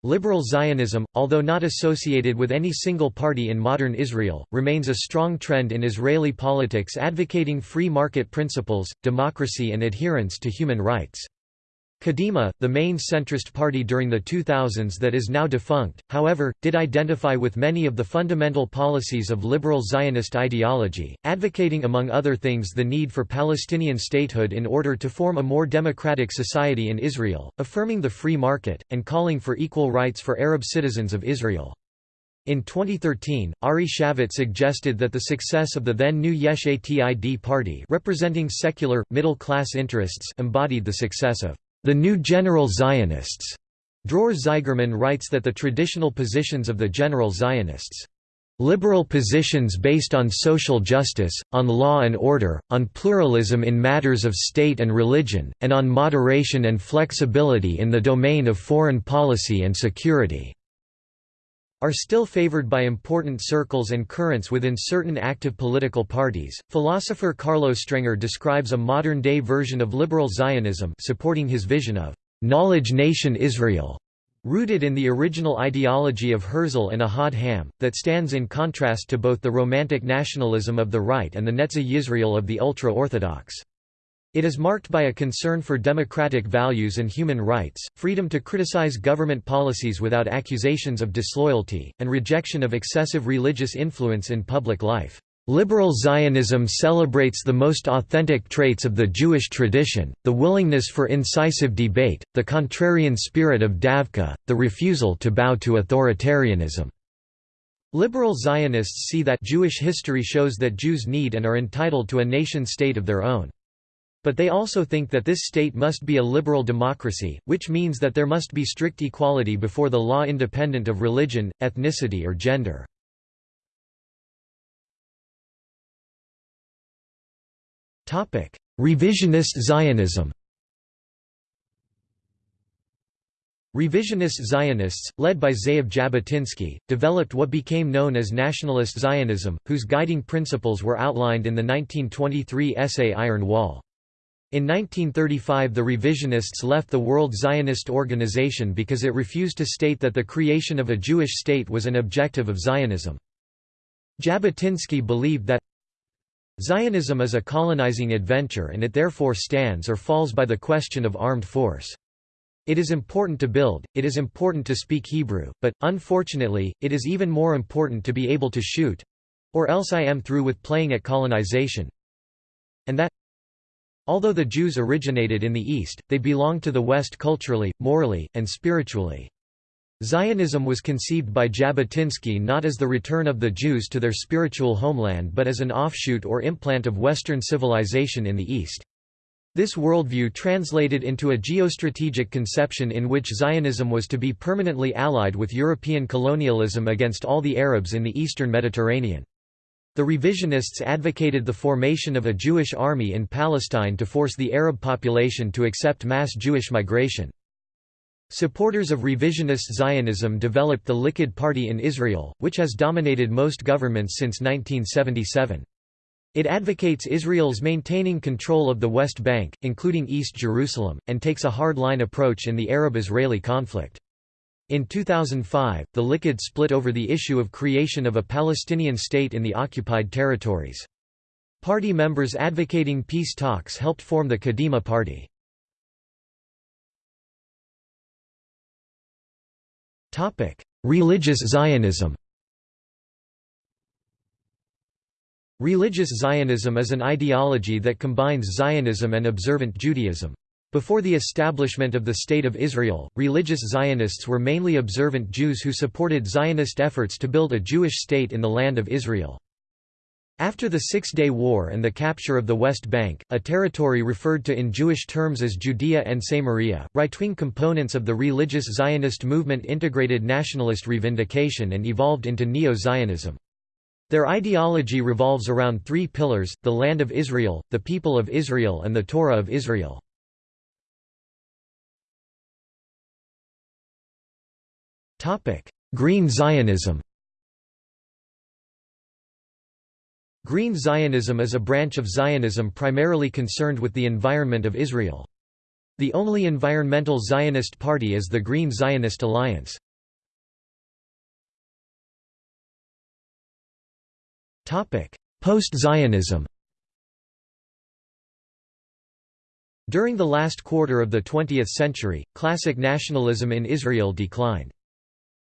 Liberal Zionism, although not associated with any single party in modern Israel, remains a strong trend in Israeli politics advocating free market principles, democracy and adherence to human rights. Kadima, the main centrist party during the 2000s that is now defunct, however, did identify with many of the fundamental policies of liberal Zionist ideology, advocating among other things the need for Palestinian statehood in order to form a more democratic society in Israel, affirming the free market, and calling for equal rights for Arab citizens of Israel. In 2013, Ari Shavit suggested that the success of the then new Yesh Atid party representing secular, middle-class interests embodied the success of the New General Zionists. Dror Zeigerman writes that the traditional positions of the General Zionists liberal positions based on social justice, on law and order, on pluralism in matters of state and religion, and on moderation and flexibility in the domain of foreign policy and security are still favored by important circles and currents within certain active political parties. Philosopher Carlo Strenger describes a modern-day version of liberal Zionism supporting his vision of knowledge nation Israel, rooted in the original ideology of Herzl and Ahad Ha'am, that stands in contrast to both the romantic nationalism of the right and the Netzah Yisrael of the ultra-Orthodox. It is marked by a concern for democratic values and human rights, freedom to criticize government policies without accusations of disloyalty, and rejection of excessive religious influence in public life. Liberal Zionism celebrates the most authentic traits of the Jewish tradition, the willingness for incisive debate, the contrarian spirit of Davka, the refusal to bow to authoritarianism. Liberal Zionists see that Jewish history shows that Jews need and are entitled to a nation-state of their own. But they also think that this state must be a liberal democracy, which means that there must be strict equality before the law independent of religion, ethnicity or gender. Revisionist Zionism Revisionist Zionists, led by Ze'ev Jabotinsky, developed what became known as nationalist Zionism, whose guiding principles were outlined in the 1923 essay Iron Wall. In 1935 the revisionists left the World Zionist Organization because it refused to state that the creation of a Jewish state was an objective of Zionism. Jabotinsky believed that Zionism is a colonizing adventure and it therefore stands or falls by the question of armed force. It is important to build, it is important to speak Hebrew, but, unfortunately, it is even more important to be able to shoot—or else I am through with playing at colonization. And that Although the Jews originated in the East, they belonged to the West culturally, morally, and spiritually. Zionism was conceived by Jabotinsky not as the return of the Jews to their spiritual homeland but as an offshoot or implant of Western civilization in the East. This worldview translated into a geostrategic conception in which Zionism was to be permanently allied with European colonialism against all the Arabs in the eastern Mediterranean. The revisionists advocated the formation of a Jewish army in Palestine to force the Arab population to accept mass Jewish migration. Supporters of revisionist Zionism developed the Likud Party in Israel, which has dominated most governments since 1977. It advocates Israel's maintaining control of the West Bank, including East Jerusalem, and takes a hard-line approach in the Arab-Israeli conflict. In 2005, the Likud split over the issue of creation of a Palestinian state in the occupied territories. Party members advocating peace talks helped form the Kadima Party. Religious Zionism Religious Zionism is an ideology that combines Zionism and observant Judaism. Before the establishment of the State of Israel, religious Zionists were mainly observant Jews who supported Zionist efforts to build a Jewish state in the land of Israel. After the Six-Day War and the capture of the West Bank, a territory referred to in Jewish terms as Judea and Samaria, right-wing components of the religious Zionist movement integrated nationalist revindication and evolved into Neo-Zionism. Their ideology revolves around three pillars, the land of Israel, the people of Israel and the Torah of Israel. Green Zionism Green Zionism is a branch of Zionism primarily concerned with the environment of Israel. The only environmental Zionist party is the Green Zionist Alliance. Post-Zionism During the last quarter of the 20th century, classic nationalism in Israel declined.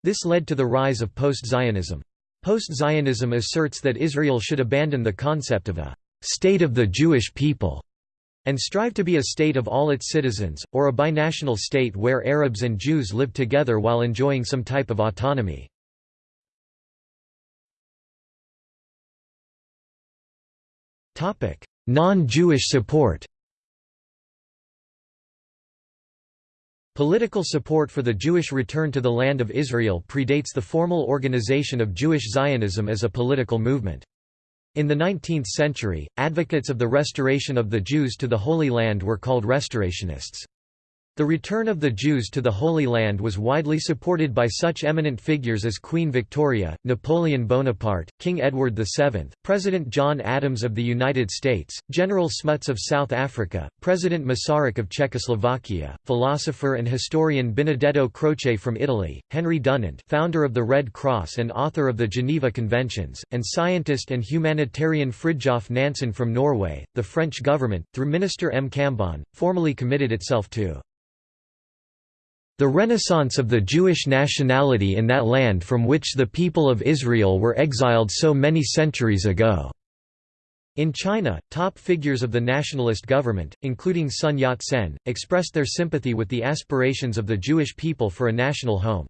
This led to the rise of post-Zionism. Post-Zionism asserts that Israel should abandon the concept of a «state of the Jewish people» and strive to be a state of all its citizens, or a binational state where Arabs and Jews live together while enjoying some type of autonomy. Non-Jewish support Political support for the Jewish return to the Land of Israel predates the formal organization of Jewish Zionism as a political movement. In the 19th century, advocates of the restoration of the Jews to the Holy Land were called restorationists. The return of the Jews to the Holy Land was widely supported by such eminent figures as Queen Victoria, Napoleon Bonaparte, King Edward VII, President John Adams of the United States, General Smuts of South Africa, President Masaryk of Czechoslovakia, philosopher and historian Benedetto Croce from Italy, Henry Dunant founder of the Red Cross and author of the Geneva Conventions, and scientist and humanitarian Fridtjof Nansen from Norway. The French government, through Minister M. Cambon, formally committed itself to the renaissance of the Jewish nationality in that land from which the people of Israel were exiled so many centuries ago." In China, top figures of the nationalist government, including Sun Yat-sen, expressed their sympathy with the aspirations of the Jewish people for a national home.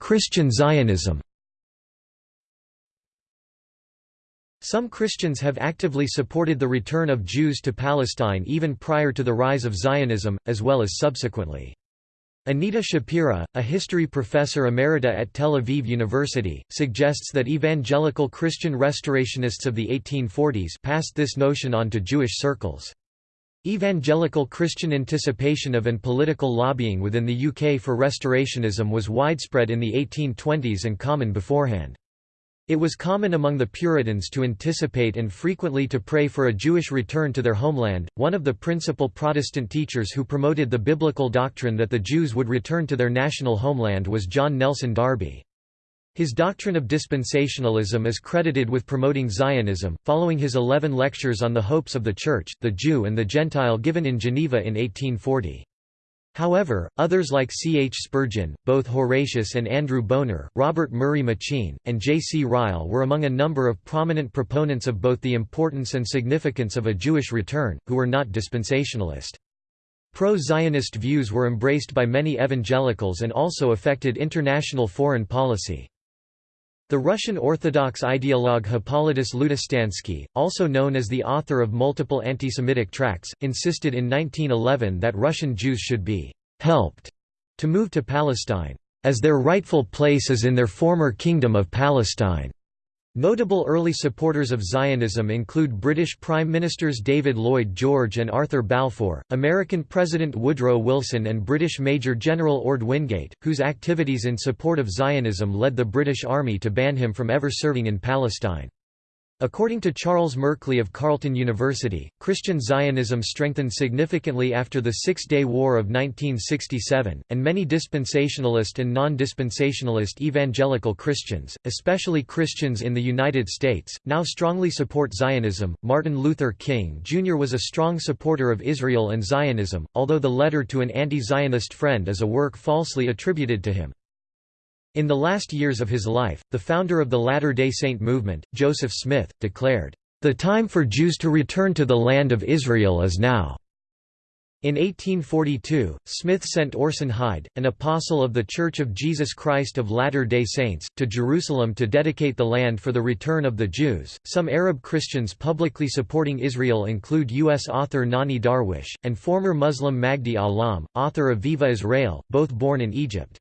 Christian Zionism Some Christians have actively supported the return of Jews to Palestine even prior to the rise of Zionism, as well as subsequently. Anita Shapira, a history professor emerita at Tel Aviv University, suggests that evangelical Christian restorationists of the 1840s passed this notion on to Jewish circles. Evangelical Christian anticipation of and political lobbying within the UK for restorationism was widespread in the 1820s and common beforehand. It was common among the Puritans to anticipate and frequently to pray for a Jewish return to their homeland. One of the principal Protestant teachers who promoted the biblical doctrine that the Jews would return to their national homeland was John Nelson Darby. His doctrine of dispensationalism is credited with promoting Zionism, following his eleven lectures on the hopes of the Church, the Jew and the Gentile given in Geneva in 1840. However, others like C. H. Spurgeon, both Horatius and Andrew Bonar, Robert Murray M'Cheyne, and J. C. Ryle were among a number of prominent proponents of both the importance and significance of a Jewish return, who were not dispensationalist. Pro-Zionist views were embraced by many evangelicals and also affected international foreign policy. The Russian Orthodox ideologue Hippolytus Lutostansky, also known as the author of multiple anti-Semitic tracts, insisted in 1911 that Russian Jews should be «helped» to move to Palestine, «as their rightful place is in their former kingdom of Palestine». Notable early supporters of Zionism include British Prime Ministers David Lloyd George and Arthur Balfour, American President Woodrow Wilson and British Major General Orde Wingate, whose activities in support of Zionism led the British Army to ban him from ever serving in Palestine. According to Charles Merkley of Carleton University, Christian Zionism strengthened significantly after the Six-Day War of 1967, and many dispensationalist and non-dispensationalist evangelical Christians, especially Christians in the United States, now strongly support Zionism. Martin Luther King Jr. was a strong supporter of Israel and Zionism, although the letter to an anti-Zionist friend is a work falsely attributed to him. In the last years of his life, the founder of the Latter-day Saint movement, Joseph Smith, declared, "...the time for Jews to return to the land of Israel is now." In 1842, Smith sent Orson Hyde, an apostle of The Church of Jesus Christ of Latter-day Saints, to Jerusalem to dedicate the land for the return of the Jews. Some Arab Christians publicly supporting Israel include U.S. author Nonie Darwish, and former Muslim Magdi Allam, author of Viva Israel, both born in Egypt.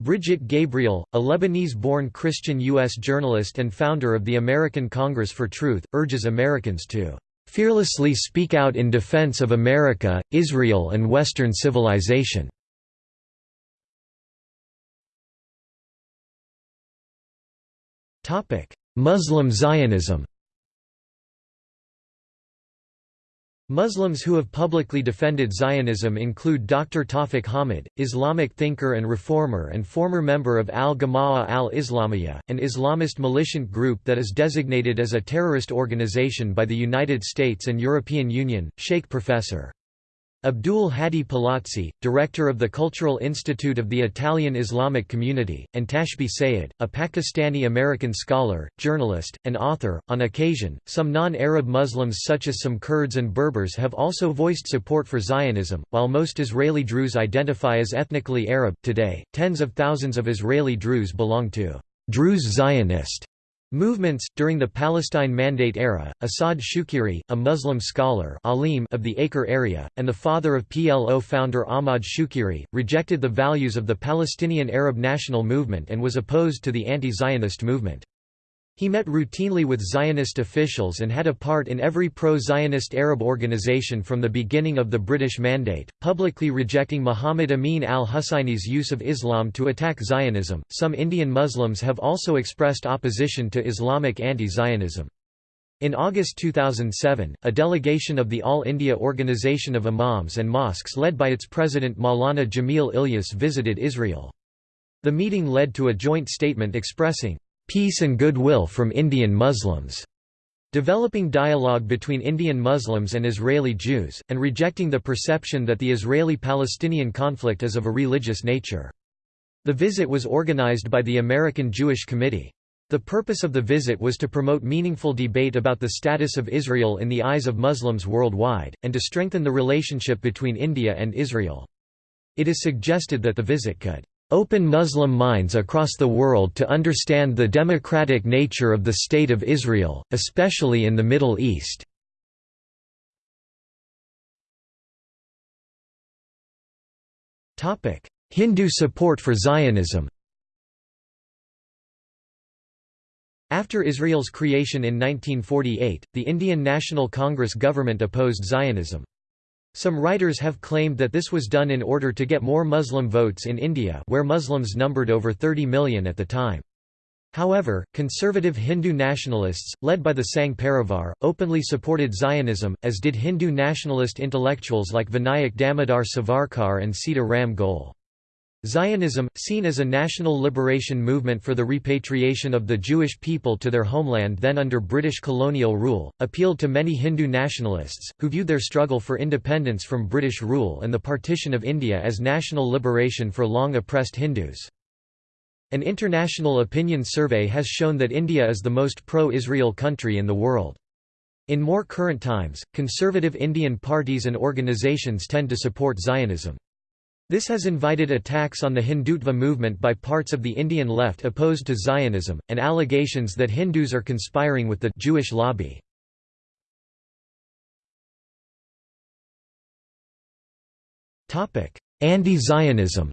Brigitte Gabriel, a Lebanese-born Christian U.S. journalist and founder of the American Congress for Truth, urges Americans to "...fearlessly speak out in defense of America, Israel and Western civilization." Muslim Zionism Muslims who have publicly defended Zionism include Dr. Tawfiq Hamid, Islamic thinker and reformer and former member of Al-Jama'ah al-Islamiyah, an Islamist militant group that is designated as a terrorist organization by the United States and European Union, Sheikh Professor. Abdul Hadi Palazzi, director of the Cultural Institute of the Italian Islamic Community, and Tashbih Sayyed, a Pakistani-American scholar, journalist, and author. On occasion, some non-Arab Muslims such as some Kurds and Berbers have also voiced support for Zionism, while most Israeli Druze identify as ethnically Arab. Today, tens of thousands of Israeli Druze belong to Druze Zionist Movements During the Palestine Mandate era, As'ad Shukeiri, a Muslim scholar alim of the Acre area, and the father of PLO founder Ahmad Shukeiri, rejected the values of the Palestinian Arab national movement and was opposed to the anti-Zionist movement. He met routinely with Zionist officials and had a part in every pro-Zionist Arab organization from the beginning of the British Mandate, publicly rejecting Muhammad Amin al-Husseini's use of Islam to attack Zionism. Some Indian Muslims have also expressed opposition to Islamic anti-Zionism. In August 2007, a delegation of the All India Organization of Imams and Mosques led by its president Maulana Jamil Ilyas visited Israel. The meeting led to a joint statement expressing peace and goodwill from Indian Muslims, developing dialogue between Indian Muslims and Israeli Jews, and rejecting the perception that the Israeli-Palestinian conflict is of a religious nature. The visit was organized by the American Jewish Committee. The purpose of the visit was to promote meaningful debate about the status of Israel in the eyes of Muslims worldwide, and to strengthen the relationship between India and Israel. It is suggested that the visit could open Muslim minds across the world to understand the democratic nature of the State of Israel, especially in the Middle East. Hindu support for Zionism After Israel's creation in 1948, the Indian National Congress government opposed Zionism. Some writers have claimed that this was done in order to get more Muslim votes in India where Muslims numbered over 30 million at the time. However, conservative Hindu nationalists, led by the Sangh Parivar, openly supported Zionism, as did Hindu nationalist intellectuals like Vinayak Damodar Savarkar and Sita Ram Goel. Zionism, seen as a national liberation movement for the repatriation of the Jewish people to their homeland then under British colonial rule, appealed to many Hindu nationalists, who viewed their struggle for independence from British rule and the partition of India as national liberation for long oppressed Hindus. An international opinion survey has shown that India is the most pro-Israel country in the world. In more current times, conservative Indian parties and organizations tend to support Zionism. This has invited attacks on the Hindutva movement by parts of the Indian left opposed to Zionism, and allegations that Hindus are conspiring with the Jewish lobby. Anti-Zionism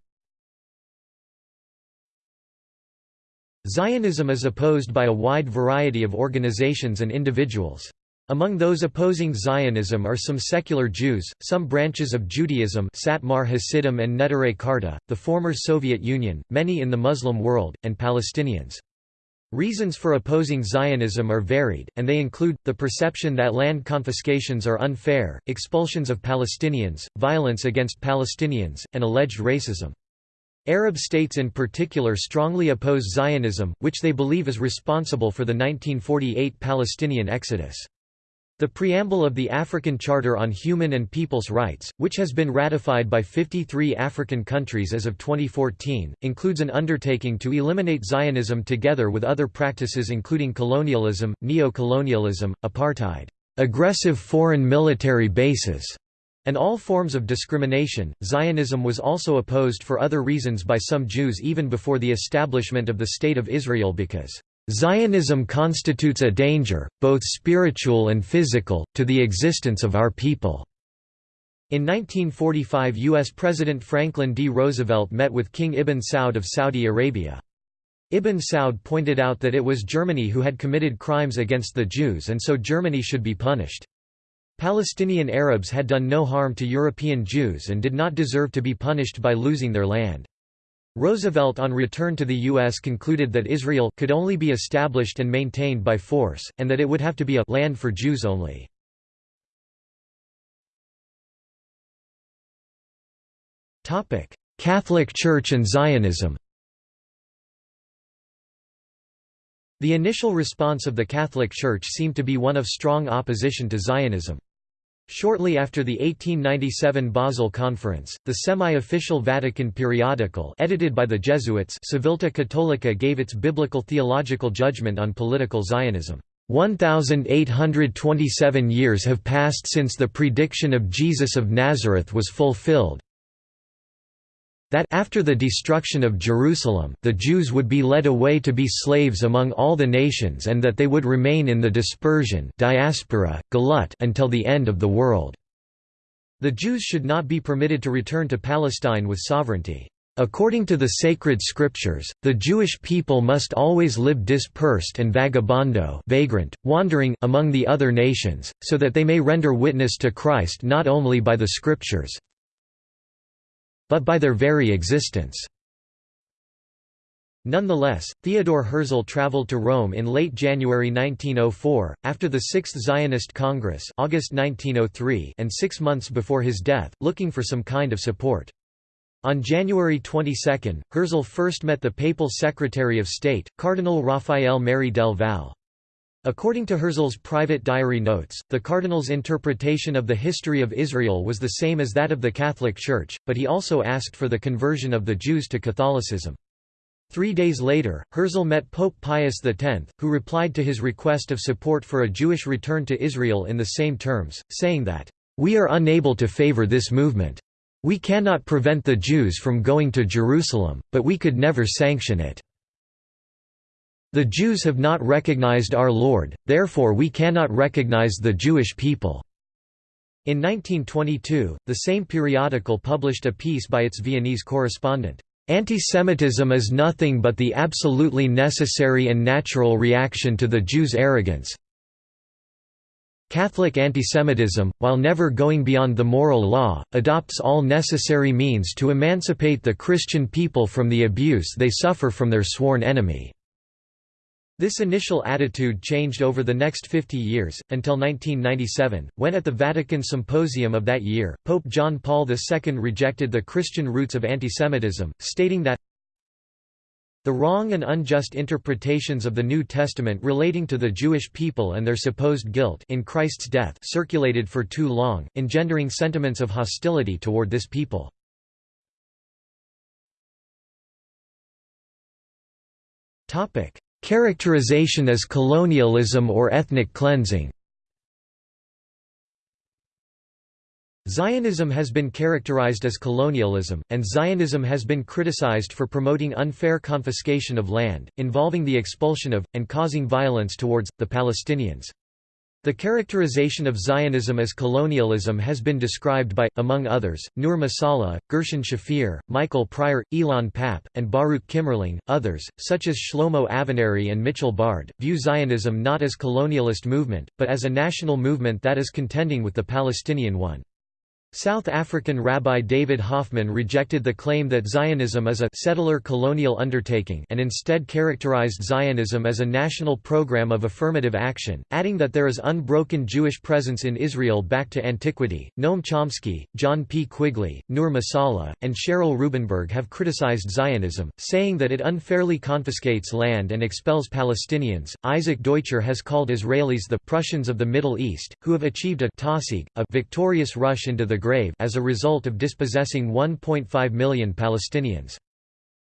Zionism is opposed by a wide variety of organizations and individuals. Among those opposing Zionism are some secular Jews, some branches of Judaism Satmar Hasidim and Neturei Karta, the former Soviet Union, many in the Muslim world, and Palestinians. Reasons for opposing Zionism are varied, and they include, the perception that land confiscations are unfair, expulsions of Palestinians, violence against Palestinians, and alleged racism. Arab states in particular strongly oppose Zionism, which they believe is responsible for the 1948 Palestinian exodus. The preamble of the African Charter on Human and People's Rights, which has been ratified by 53 African countries as of 2014, includes an undertaking to eliminate Zionism together with other practices including colonialism, neo-colonialism, apartheid, aggressive foreign military bases, and all forms of discrimination. Zionism was also opposed for other reasons by some Jews even before the establishment of the State of Israel because Zionism constitutes a danger, both spiritual and physical, to the existence of our people." In 1945 U.S. President Franklin D. Roosevelt met with King Ibn Saud of Saudi Arabia. Ibn Saud pointed out that it was Germany who had committed crimes against the Jews and so Germany should be punished. Palestinian Arabs had done no harm to European Jews and did not deserve to be punished by losing their land. Roosevelt on return to the U.S. concluded that Israel could only be established and maintained by force, and that it would have to be a land for Jews only. Catholic Church and Zionism The initial response of the Catholic Church seemed to be one of strong opposition to Zionism. Shortly after the 1897 Basel Conference, the semi-official Vatican periodical edited by the Jesuits Civiltà Cattolica gave its biblical theological judgment on political Zionism. 1,827 years have passed since the prediction of Jesus of Nazareth was fulfilled, that after the destruction of Jerusalem, the Jews would be led away to be slaves among all the nations and that they would remain in the dispersion diaspora, galut until the end of the world. The Jews should not be permitted to return to Palestine with sovereignty. According to the sacred scriptures, the Jewish people must always live dispersed and vagabondo vagrant, wandering among the other nations, so that they may render witness to Christ not only by the scriptures, but by their very existence. Nonetheless, Theodore Herzl traveled to Rome in late January 1904, after the Sixth Zionist Congress August 1903 and six months before his death, looking for some kind of support. On January 22, Herzl first met the papal Secretary of State, Cardinal Rafael Merry del Val. According to Herzl's private diary notes, the cardinal's interpretation of the history of Israel was the same as that of the Catholic Church, but he also asked for the conversion of the Jews to Catholicism. Three days later, Herzl met Pope Pius X, who replied to his request of support for a Jewish return to Israel in the same terms, saying that, "...we are unable to favor this movement. We cannot prevent the Jews from going to Jerusalem, but we could never sanction it." The Jews have not recognized our Lord, therefore we cannot recognize the Jewish people." In 1922, the same periodical published a piece by its Viennese correspondent, "...antisemitism is nothing but the absolutely necessary and natural reaction to the Jews' arrogance. Catholic antisemitism, while never going beyond the moral law, adopts all necessary means to emancipate the Christian people from the abuse they suffer from their sworn enemy." This initial attitude changed over the next 50 years, until 1997, when at the Vatican Symposium of that year, Pope John Paul II rejected the Christian roots of antisemitism, stating that the wrong and unjust interpretations of the New Testament relating to the Jewish people and their supposed guilt in Christ's death circulated for too long, engendering sentiments of hostility toward this people. Topic: Characterization as colonialism or ethnic cleansing Zionism has been characterized as colonialism, and Zionism has been criticized for promoting unfair confiscation of land, involving the expulsion of, and causing violence towards, the Palestinians. The characterization of Zionism as colonialism has been described by, among others, Nur Masalha, Gershon Shafir, Michael Prior, Ilan Pappé, and Baruch Kimmerling. Others, such as Shlomo Avineri and Mitchell Bard, view Zionism not as colonialist movement, but as a national movement that is contending with the Palestinian one. South African Rabbi David Hoffman rejected the claim that Zionism is a settler colonial undertaking and instead characterized Zionism as a national program of affirmative action, adding that there is unbroken Jewish presence in Israel back to antiquity. Noam Chomsky, John P. Quigley, Nur Masalha, and Cheryl Rubenberg have criticized Zionism, saying that it unfairly confiscates land and expels Palestinians. Isaac Deutscher has called Israelis the Prussians of the Middle East, who have achieved a a victorious rush into the grave as a result of dispossessing 1.5 million Palestinians.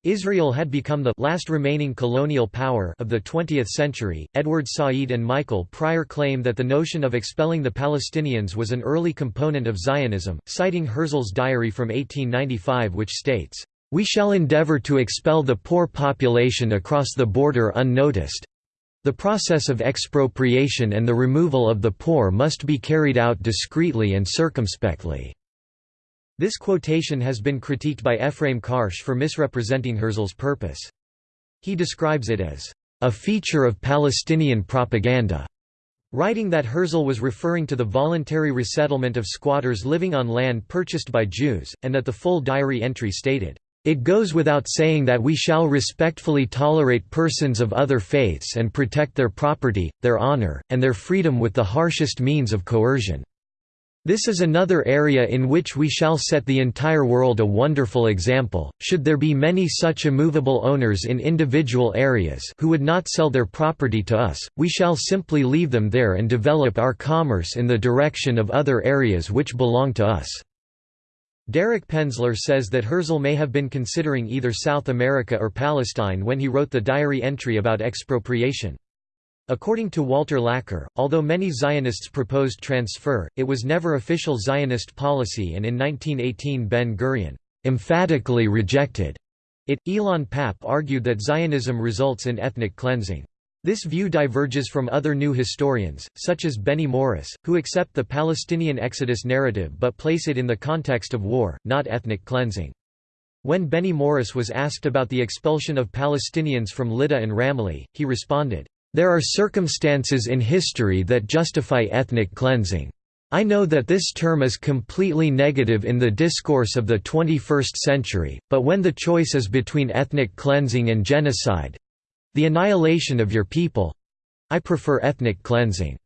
Israel had become the last remaining colonial power of the 20th century. Edward Said and Michael Prior claim that the notion of expelling the Palestinians was an early component of Zionism, citing Herzl's diary from 1895 which states, "We shall endeavor to expel the poor population across the border unnoticed. The process of expropriation and the removal of the poor must be carried out discreetly and circumspectly." This quotation has been critiqued by Ephraim Karsh for misrepresenting Herzl's purpose. He describes it as, "...a feature of Palestinian propaganda." Writing that Herzl was referring to the voluntary resettlement of squatters living on land purchased by Jews, and that the full diary entry stated, it goes without saying that we shall respectfully tolerate persons of other faiths and protect their property, their honor, and their freedom with the harshest means of coercion. This is another area in which we shall set the entire world a wonderful example, should there be many such immovable owners in individual areas who would not sell their property to us, we shall simply leave them there and develop our commerce in the direction of other areas which belong to us. Derek Penslar says that Herzl may have been considering either South America or Palestine when he wrote the diary entry about expropriation. According to Walter Laqueur, although many Zionists proposed transfer, it was never official Zionist policy and in 1918 Ben-Gurion emphatically rejected it. Ilan Pappé argued that Zionism results in ethnic cleansing. This view diverges from other new historians, such as Benny Morris, who accept the Palestinian exodus narrative but place it in the context of war, not ethnic cleansing. When Benny Morris was asked about the expulsion of Palestinians from Lydda and Ramleh, he responded, "...there are circumstances in history that justify ethnic cleansing. I know that this term is completely negative in the discourse of the 21st century, but when the choice is between ethnic cleansing and genocide, the annihilation of your people I prefer ethnic cleansing.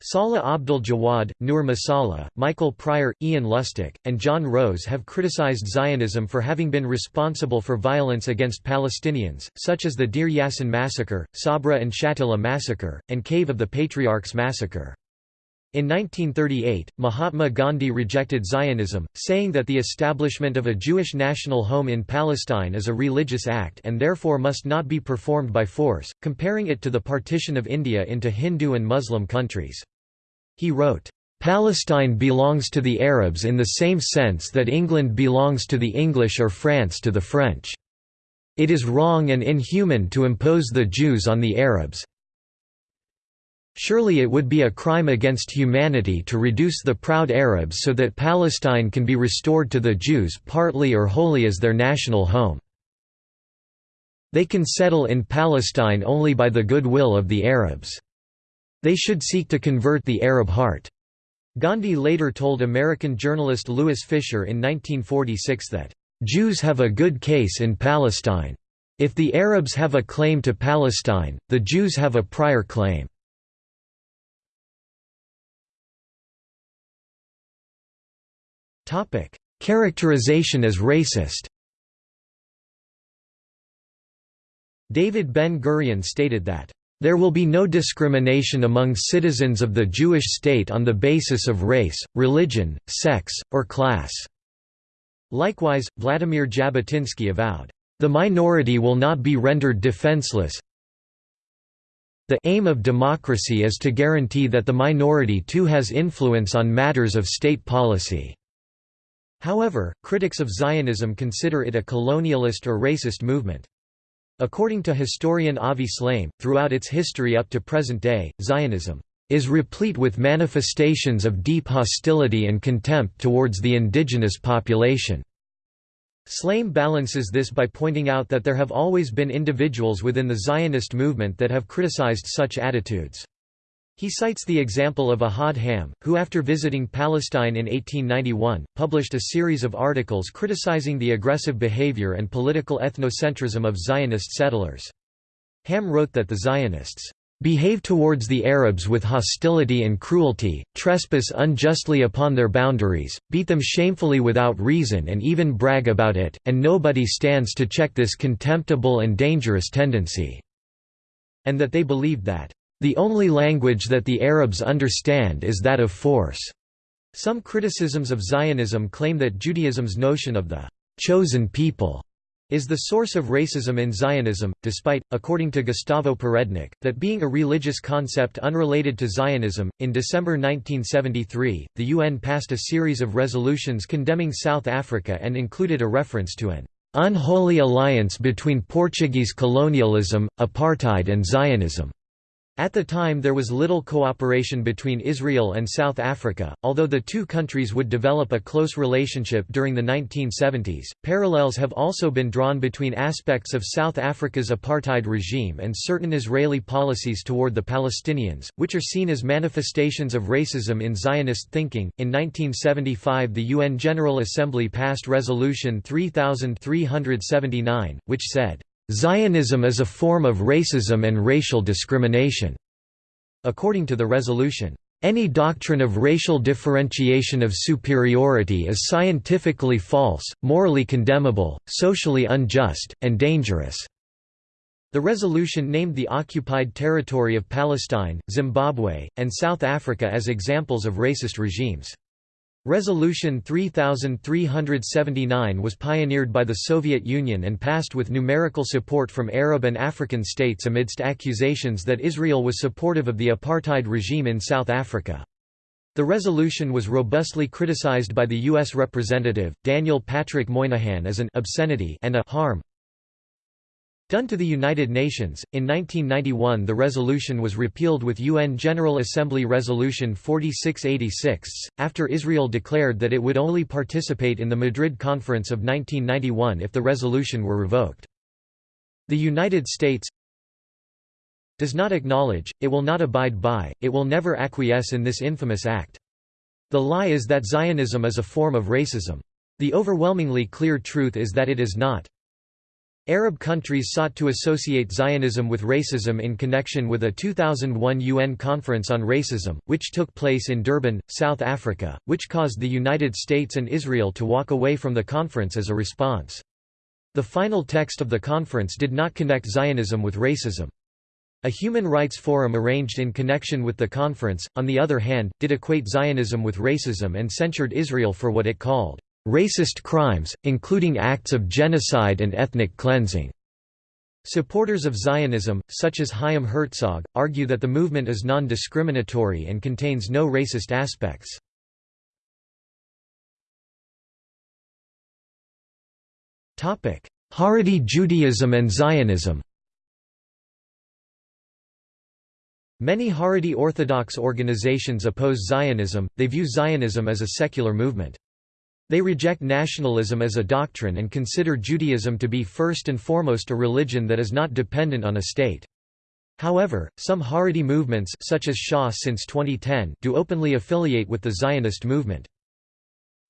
Saleh Abdel Jawad, Nur Masalha, Michael Prior, Ian Lustick, and John Rose have criticized Zionism for having been responsible for violence against Palestinians, such as the Deir Yassin massacre, Sabra and Shatila massacre, and Cave of the Patriarchs massacre. In 1938, Mahatma Gandhi rejected Zionism, saying that the establishment of a Jewish national home in Palestine is a religious act and therefore must not be performed by force, comparing it to the partition of India into Hindu and Muslim countries. He wrote, "...Palestine belongs to the Arabs in the same sense that England belongs to the English or France to the French. It is wrong and inhuman to impose the Jews on the Arabs, Surely it would be a crime against humanity to reduce the proud Arabs so that Palestine can be restored to the Jews partly or wholly as their national home. They can settle in Palestine only by the goodwill of the Arabs. They should seek to convert the Arab heart." Gandhi later told American journalist Louis Fischer in 1946 that, "...Jews have a good case in Palestine. If the Arabs have a claim to Palestine, the Jews have a prior claim." Topic: Characterization as racist. David Ben-Gurion stated that there will be no discrimination among citizens of the Jewish state on the basis of race, religion, sex, or class." Likewise, Vladimir Jabotinsky avowed, "...the minority will not be rendered defenseless the aim of democracy is to guarantee that the minority too has influence on matters of state policy." However, critics of Zionism consider it a colonialist or racist movement. According to historian Avi Shlaim, throughout its history up to present day, Zionism is replete with manifestations of deep hostility and contempt towards the indigenous population. Slame balances this by pointing out that there have always been individuals within the Zionist movement that have criticized such attitudes. He cites the example of Ahad Ha'am, who after visiting Palestine in 1891, published a series of articles criticizing the aggressive behavior and political ethnocentrism of Zionist settlers. Ha'am wrote that the Zionists behave towards the Arabs with hostility and cruelty, trespass unjustly upon their boundaries, beat them shamefully without reason and even brag about it, and nobody stands to check this contemptible and dangerous tendency." And that they believed that the only language that the Arabs understand is that of force. Some criticisms of Zionism claim that Judaism's notion of the chosen people is the source of racism in Zionism, despite, according to Gustavo Perednik, that being a religious concept unrelated to Zionism. In December 1973, the UN passed a series of resolutions condemning South Africa and included a reference to an unholy alliance between Portuguese colonialism, apartheid, and Zionism. At the time there was little cooperation between Israel and South Africa, although the two countries would develop a close relationship during the 1970s. Parallels have also been drawn between aspects of South Africa's apartheid regime and certain Israeli policies toward the Palestinians, which are seen as manifestations of racism in Zionist thinking. In 1975, the UN General Assembly passed Resolution 3379, which said, Zionism is a form of racism and racial discrimination. According to the resolution, any doctrine of racial differentiation of superiority is scientifically false, morally condemnable, socially unjust, and dangerous. The resolution named the occupied territory of Palestine, Zimbabwe, and South Africa as examples of racist regimes. Resolution 3379 was pioneered by the Soviet Union and passed with numerical support from Arab and African states amidst accusations that Israel was supportive of the apartheid regime in South Africa. The resolution was robustly criticized by the U.S. Representative, Daniel Patrick Moynihan as an obscenity and a harm Done to the United Nations, in 1991 the resolution was repealed with UN General Assembly Resolution 4686, after Israel declared that it would only participate in the Madrid Conference of 1991 if the resolution were revoked. The United States does not acknowledge, it will not abide by, it will never acquiesce in this infamous act. The lie is that Zionism is a form of racism. The overwhelmingly clear truth is that it is not. Arab countries sought to associate Zionism with racism in connection with a 2001 UN Conference on Racism, which took place in Durban, South Africa, which caused the United States and Israel to walk away from the conference as a response. The final text of the conference did not connect Zionism with racism. A human rights forum arranged in connection with the conference, on the other hand, did equate Zionism with racism and censured Israel for what it called racist crimes, including acts of genocide and ethnic cleansing. Supporters of Zionism, such as Chaim Herzog, argue that the movement is non-discriminatory and contains no racist aspects. Haredi Judaism and Zionism Many Haredi Orthodox organizations oppose Zionism, they view Zionism as a secular movement. They reject nationalism as a doctrine and consider Judaism to be first and foremost a religion that is not dependent on a state. However, some Haredi movements such as Shas since 2010 do openly affiliate with the Zionist movement.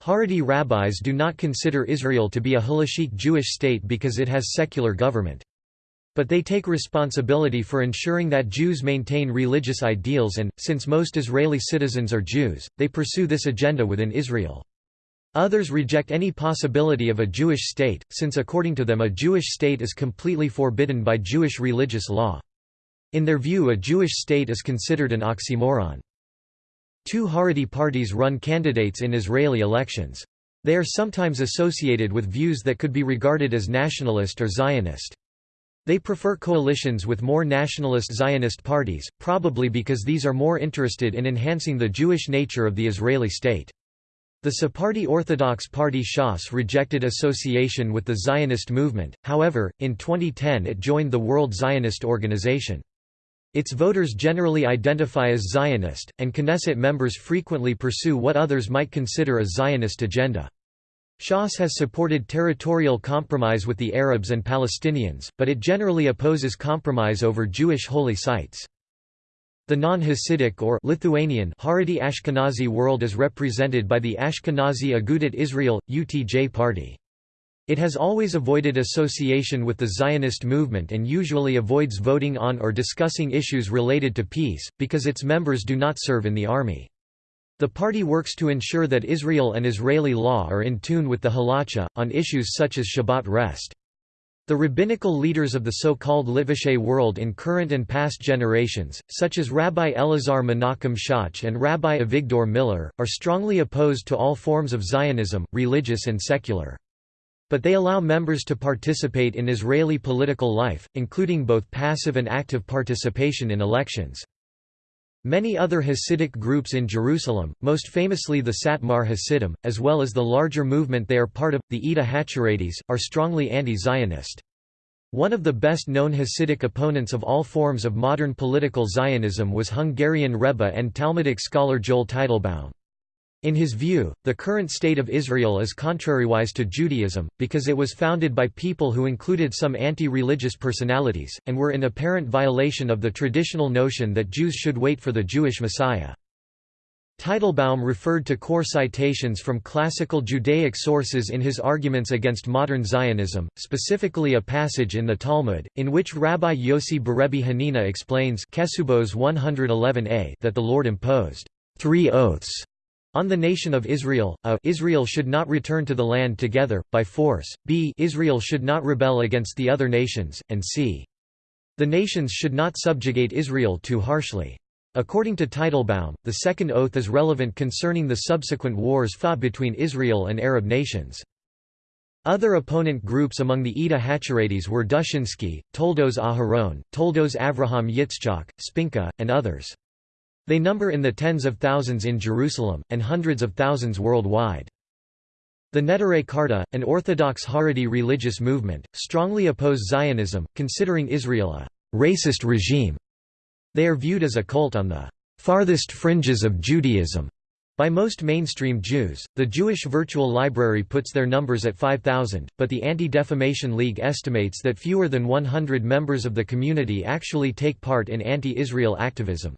Haredi rabbis do not consider Israel to be a halachic Jewish state because it has secular government. But they take responsibility for ensuring that Jews maintain religious ideals and, since most Israeli citizens are Jews, they pursue this agenda within Israel. Others reject any possibility of a Jewish state, since according to them a Jewish state is completely forbidden by Jewish religious law. In their view a Jewish state is considered an oxymoron. Two Haredi parties run candidates in Israeli elections. They are sometimes associated with views that could be regarded as nationalist or Zionist. They prefer coalitions with more nationalist Zionist parties, probably because these are more interested in enhancing the Jewish nature of the Israeli state. The Sephardi Orthodox Party Shas rejected association with the Zionist movement, however, in 2010 it joined the World Zionist Organization. Its voters generally identify as Zionist, and Knesset members frequently pursue what others might consider a Zionist agenda. Shas has supported territorial compromise with the Arabs and Palestinians, but it generally opposes compromise over Jewish holy sites. The non-Hasidic or Lithuanian Haredi Ashkenazi world is represented by the Ashkenazi Agudat Israel, UTJ party. It has always avoided association with the Zionist movement and usually avoids voting on or discussing issues related to peace, because its members do not serve in the army. The party works to ensure that Israel and Israeli law are in tune with the halacha, on issues such as Shabbat rest. The rabbinical leaders of the so-called Litvishe world in current and past generations, such as Rabbi Elazar Menachem Shach and Rabbi Avigdor Miller, are strongly opposed to all forms of Zionism, religious and secular. But they allow members to participate in Israeli political life, including both passive and active participation in elections. Many other Hasidic groups in Jerusalem, most famously the Satmar Hasidim, as well as the larger movement they are part of, the Eda Hacharedes, are strongly anti-Zionist. One of the best-known Hasidic opponents of all forms of modern political Zionism was Hungarian Rebbe and Talmudic scholar Joel Teitelbaum. In his view, the current state of Israel is contrariwise to Judaism, because it was founded by people who included some anti-religious personalities, and were in apparent violation of the traditional notion that Jews should wait for the Jewish Messiah. Teitelbaum referred to core citations from classical Judaic sources in his arguments against modern Zionism, specifically a passage in the Talmud, in which Rabbi Yossi Berebi Hanina explains 111a that the Lord imposed three oaths on the nation of Israel, a Israel should not return to the land together, by force, b Israel should not rebel against the other nations, and c. The nations should not subjugate Israel too harshly. According to Teitelbaum, the second oath is relevant concerning the subsequent wars fought between Israel and Arab nations. Other opponent groups among the Eda Hacharedes were Dushinsky, Toldos Aharon, Toldos Avraham Yitzchak, Spinka, and others. They number in the tens of thousands in Jerusalem, and hundreds of thousands worldwide. The Neturei Karta, an Orthodox Haredi religious movement, strongly oppose Zionism, considering Israel a «racist regime». They are viewed as a cult on the «farthest fringes of Judaism». By most mainstream Jews, the Jewish Virtual Library puts their numbers at 5,000, but the Anti-Defamation League estimates that fewer than 100 members of the community actually take part in anti-Israel activism.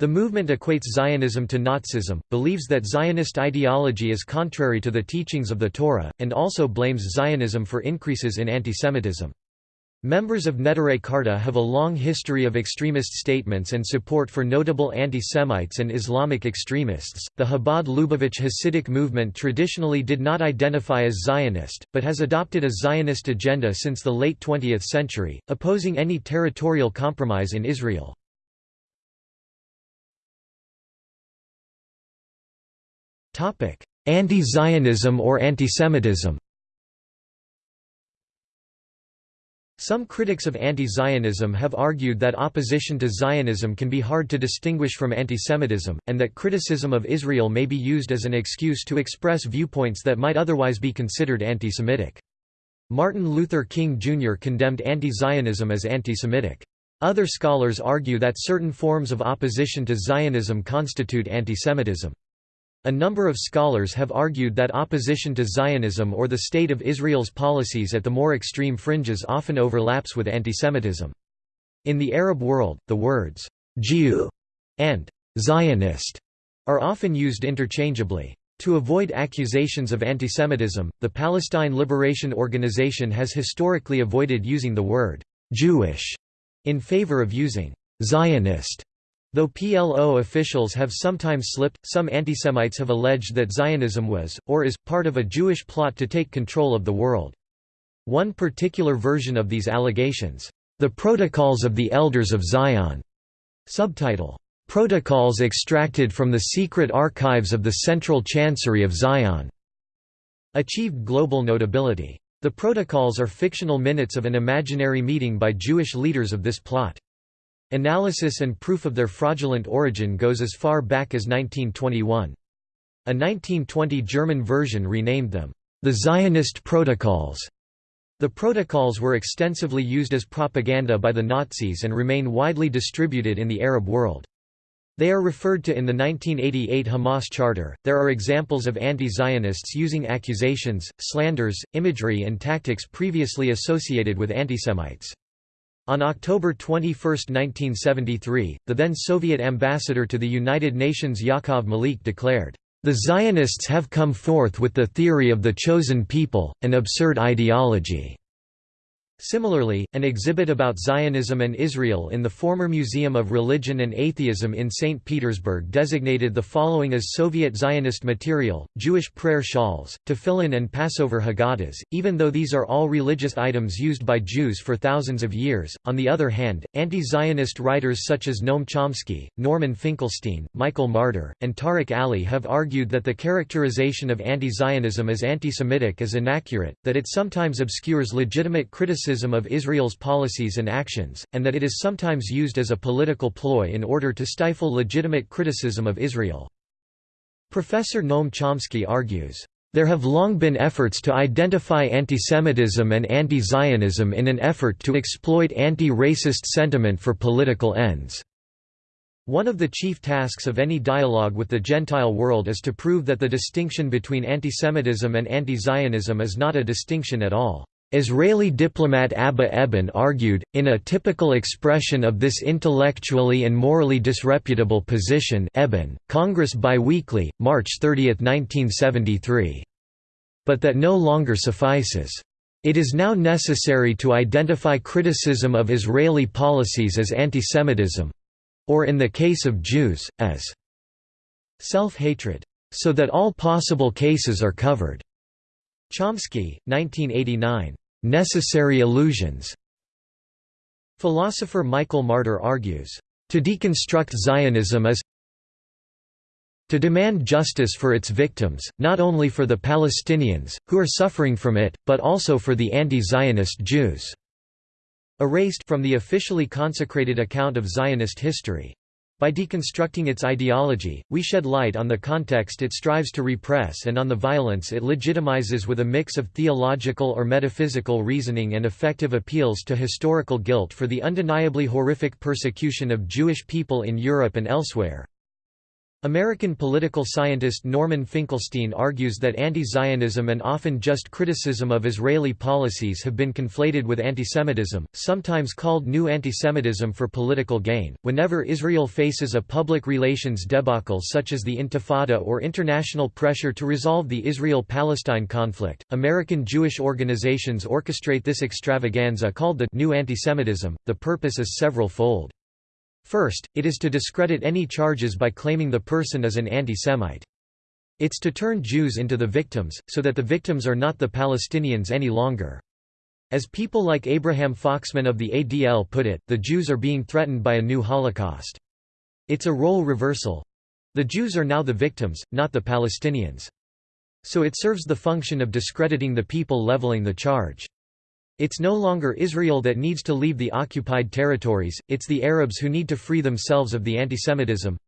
The movement equates Zionism to Nazism, believes that Zionist ideology is contrary to the teachings of the Torah, and also blames Zionism for increases in antisemitism. Members of Neturei Karta have a long history of extremist statements and support for notable anti-Semites and Islamic extremists. The Chabad Lubavitch Hasidic movement traditionally did not identify as Zionist, but has adopted a Zionist agenda since the late 20th century, opposing any territorial compromise in Israel. Anti-Zionism or antisemitism Some critics of anti-Zionism have argued that opposition to Zionism can be hard to distinguish from antisemitism, and that criticism of Israel may be used as an excuse to express viewpoints that might otherwise be considered anti-Semitic. Martin Luther King Jr. condemned anti-Zionism as anti-Semitic. Other scholars argue that certain forms of opposition to Zionism constitute antisemitism. A number of scholars have argued that opposition to Zionism or the State of Israel's policies at the more extreme fringes often overlaps with antisemitism. In the Arab world, the words «Jew» and «Zionist» are often used interchangeably. To avoid accusations of antisemitism, the Palestine Liberation Organization has historically avoided using the word «Jewish» in favor of using «Zionist» Though PLO officials have sometimes slipped, some antisemites have alleged that Zionism was, or is, part of a Jewish plot to take control of the world. One particular version of these allegations, "'The Protocols of the Elders of Zion' subtitle, "'Protocols extracted from the secret archives of the Central Chancery of Zion' achieved global notability. The protocols are fictional minutes of an imaginary meeting by Jewish leaders of this plot. Analysis and proof of their fraudulent origin goes as far back as 1921. A 1920 German version renamed them, the Zionist Protocols. The protocols were extensively used as propaganda by the Nazis and remain widely distributed in the Arab world. They are referred to in the 1988 Hamas Charter. There are examples of anti Zionists using accusations, slanders, imagery, and tactics previously associated with antisemites. On October 21, 1973, the then Soviet ambassador to the United Nations Yakov Malik declared, "...the Zionists have come forth with the theory of the chosen people, an absurd ideology." Similarly, an exhibit about Zionism and Israel in the former Museum of Religion and Atheism in St. Petersburg designated the following as Soviet Zionist material, Jewish prayer shawls, tefillin and Passover Haggadahs, even though these are all religious items used by Jews for thousands of years. On the other hand, anti-Zionist writers such as Noam Chomsky, Norman Finkelstein, Michael Marder, and Tariq Ali have argued that the characterization of anti-Zionism as anti-Semitic is inaccurate, that it sometimes obscures legitimate criticism criticism of Israel's policies and actions, and that it is sometimes used as a political ploy in order to stifle legitimate criticism of Israel. Professor Noam Chomsky argues, there have long been efforts to identify antisemitism and anti-Zionism in an effort to exploit anti-racist sentiment for political ends. One of the chief tasks of any dialogue with the Gentile world is to prove that the distinction between antisemitism and anti-Zionism is not a distinction at all. Israeli diplomat Abba Eban argued, in a typical expression of this intellectually and morally disreputable position Eban, Congress Biweekly, March 30, 1973. But that no longer suffices. It is now necessary to identify criticism of Israeli policies as antisemitism—or in the case of Jews, as self-hatred. So that all possible cases are covered. Chomsky, 1989. Necessary illusions. Philosopher Michael Marder argues, to deconstruct Zionism is to demand justice for its victims, not only for the Palestinians, who are suffering from it, but also for the anti-Zionist Jews." Erased from the officially consecrated account of Zionist history. By deconstructing its ideology, we shed light on the context it strives to repress and on the violence it legitimizes with a mix of theological or metaphysical reasoning and effective appeals to historical guilt for the undeniably horrific persecution of Jewish people in Europe and elsewhere. American political scientist Norman Finkelstein argues that anti-Zionism and often just criticism of Israeli policies have been conflated with antisemitism, sometimes called new antisemitism for political gain. Whenever Israel faces a public relations debacle such as the Intifada or international pressure to resolve the Israel-Palestine conflict, American Jewish organizations orchestrate this extravaganza called the new antisemitism. The purpose is several-fold. First, it is to discredit any charges by claiming the person as an anti-Semite. It's to turn Jews into the victims, so that the victims are not the Palestinians any longer. As people like Abraham Foxman of the ADL put it, the Jews are being threatened by a new Holocaust. It's a role reversal. The Jews are now the victims, not the Palestinians. So it serves the function of discrediting the people leveling the charge. It's no longer Israel that needs to leave the occupied territories, it's the Arabs who need to free themselves of the antisemitism.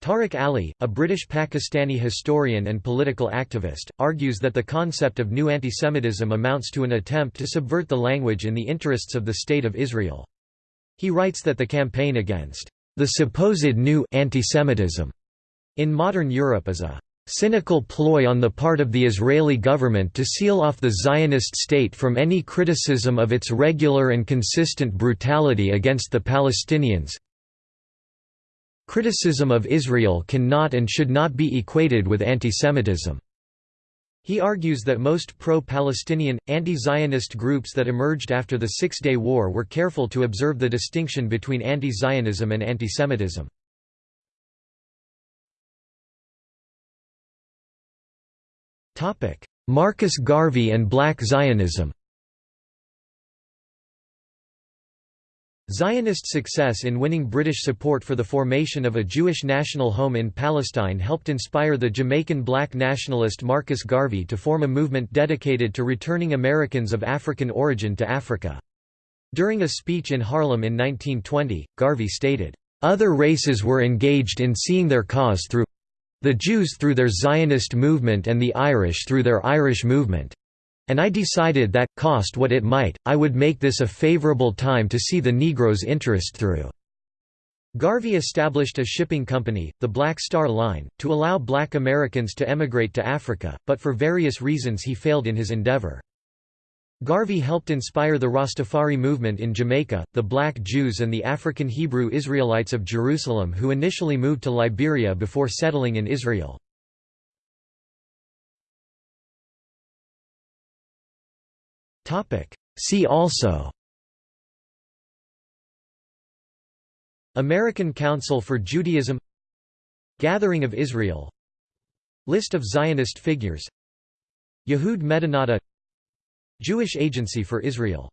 Tariq Ali, a British Pakistani historian and political activist, argues that the concept of new antisemitism amounts to an attempt to subvert the language in the interests of the State of Israel. He writes that the campaign against the supposed new antisemitism in modern Europe is a cynical ploy on the part of the Israeli government to seal off the Zionist state from any criticism of its regular and consistent brutality against the Palestinians. Criticism of Israel cannot and should not be equated with antisemitism. He argues that most pro-Palestinian, anti-Zionist groups that emerged after the Six-Day War were careful to observe the distinction between anti-Zionism and antisemitism. Marcus Garvey and Black Zionism Zionist success in winning British support for the formation of a Jewish national home in Palestine helped inspire the Jamaican black nationalist Marcus Garvey to form a movement dedicated to returning Americans of African origin to Africa. During a speech in Harlem in 1920, Garvey stated, "...other races were engaged in seeing their cause through the Jews through their Zionist movement and the Irish through their Irish movement. And I decided that, cost what it might, I would make this a favorable time to see the Negroes' interest through." Garvey established a shipping company, the Black Star Line, to allow black Americans to emigrate to Africa, but for various reasons he failed in his endeavor. Garvey helped inspire the Rastafari movement in Jamaica, the Black Jews and the African Hebrew Israelites of Jerusalem who initially moved to Liberia before settling in Israel. See also American Council for Judaism Gathering of Israel List of Zionist figures Yehud Medinata Jewish Agency for Israel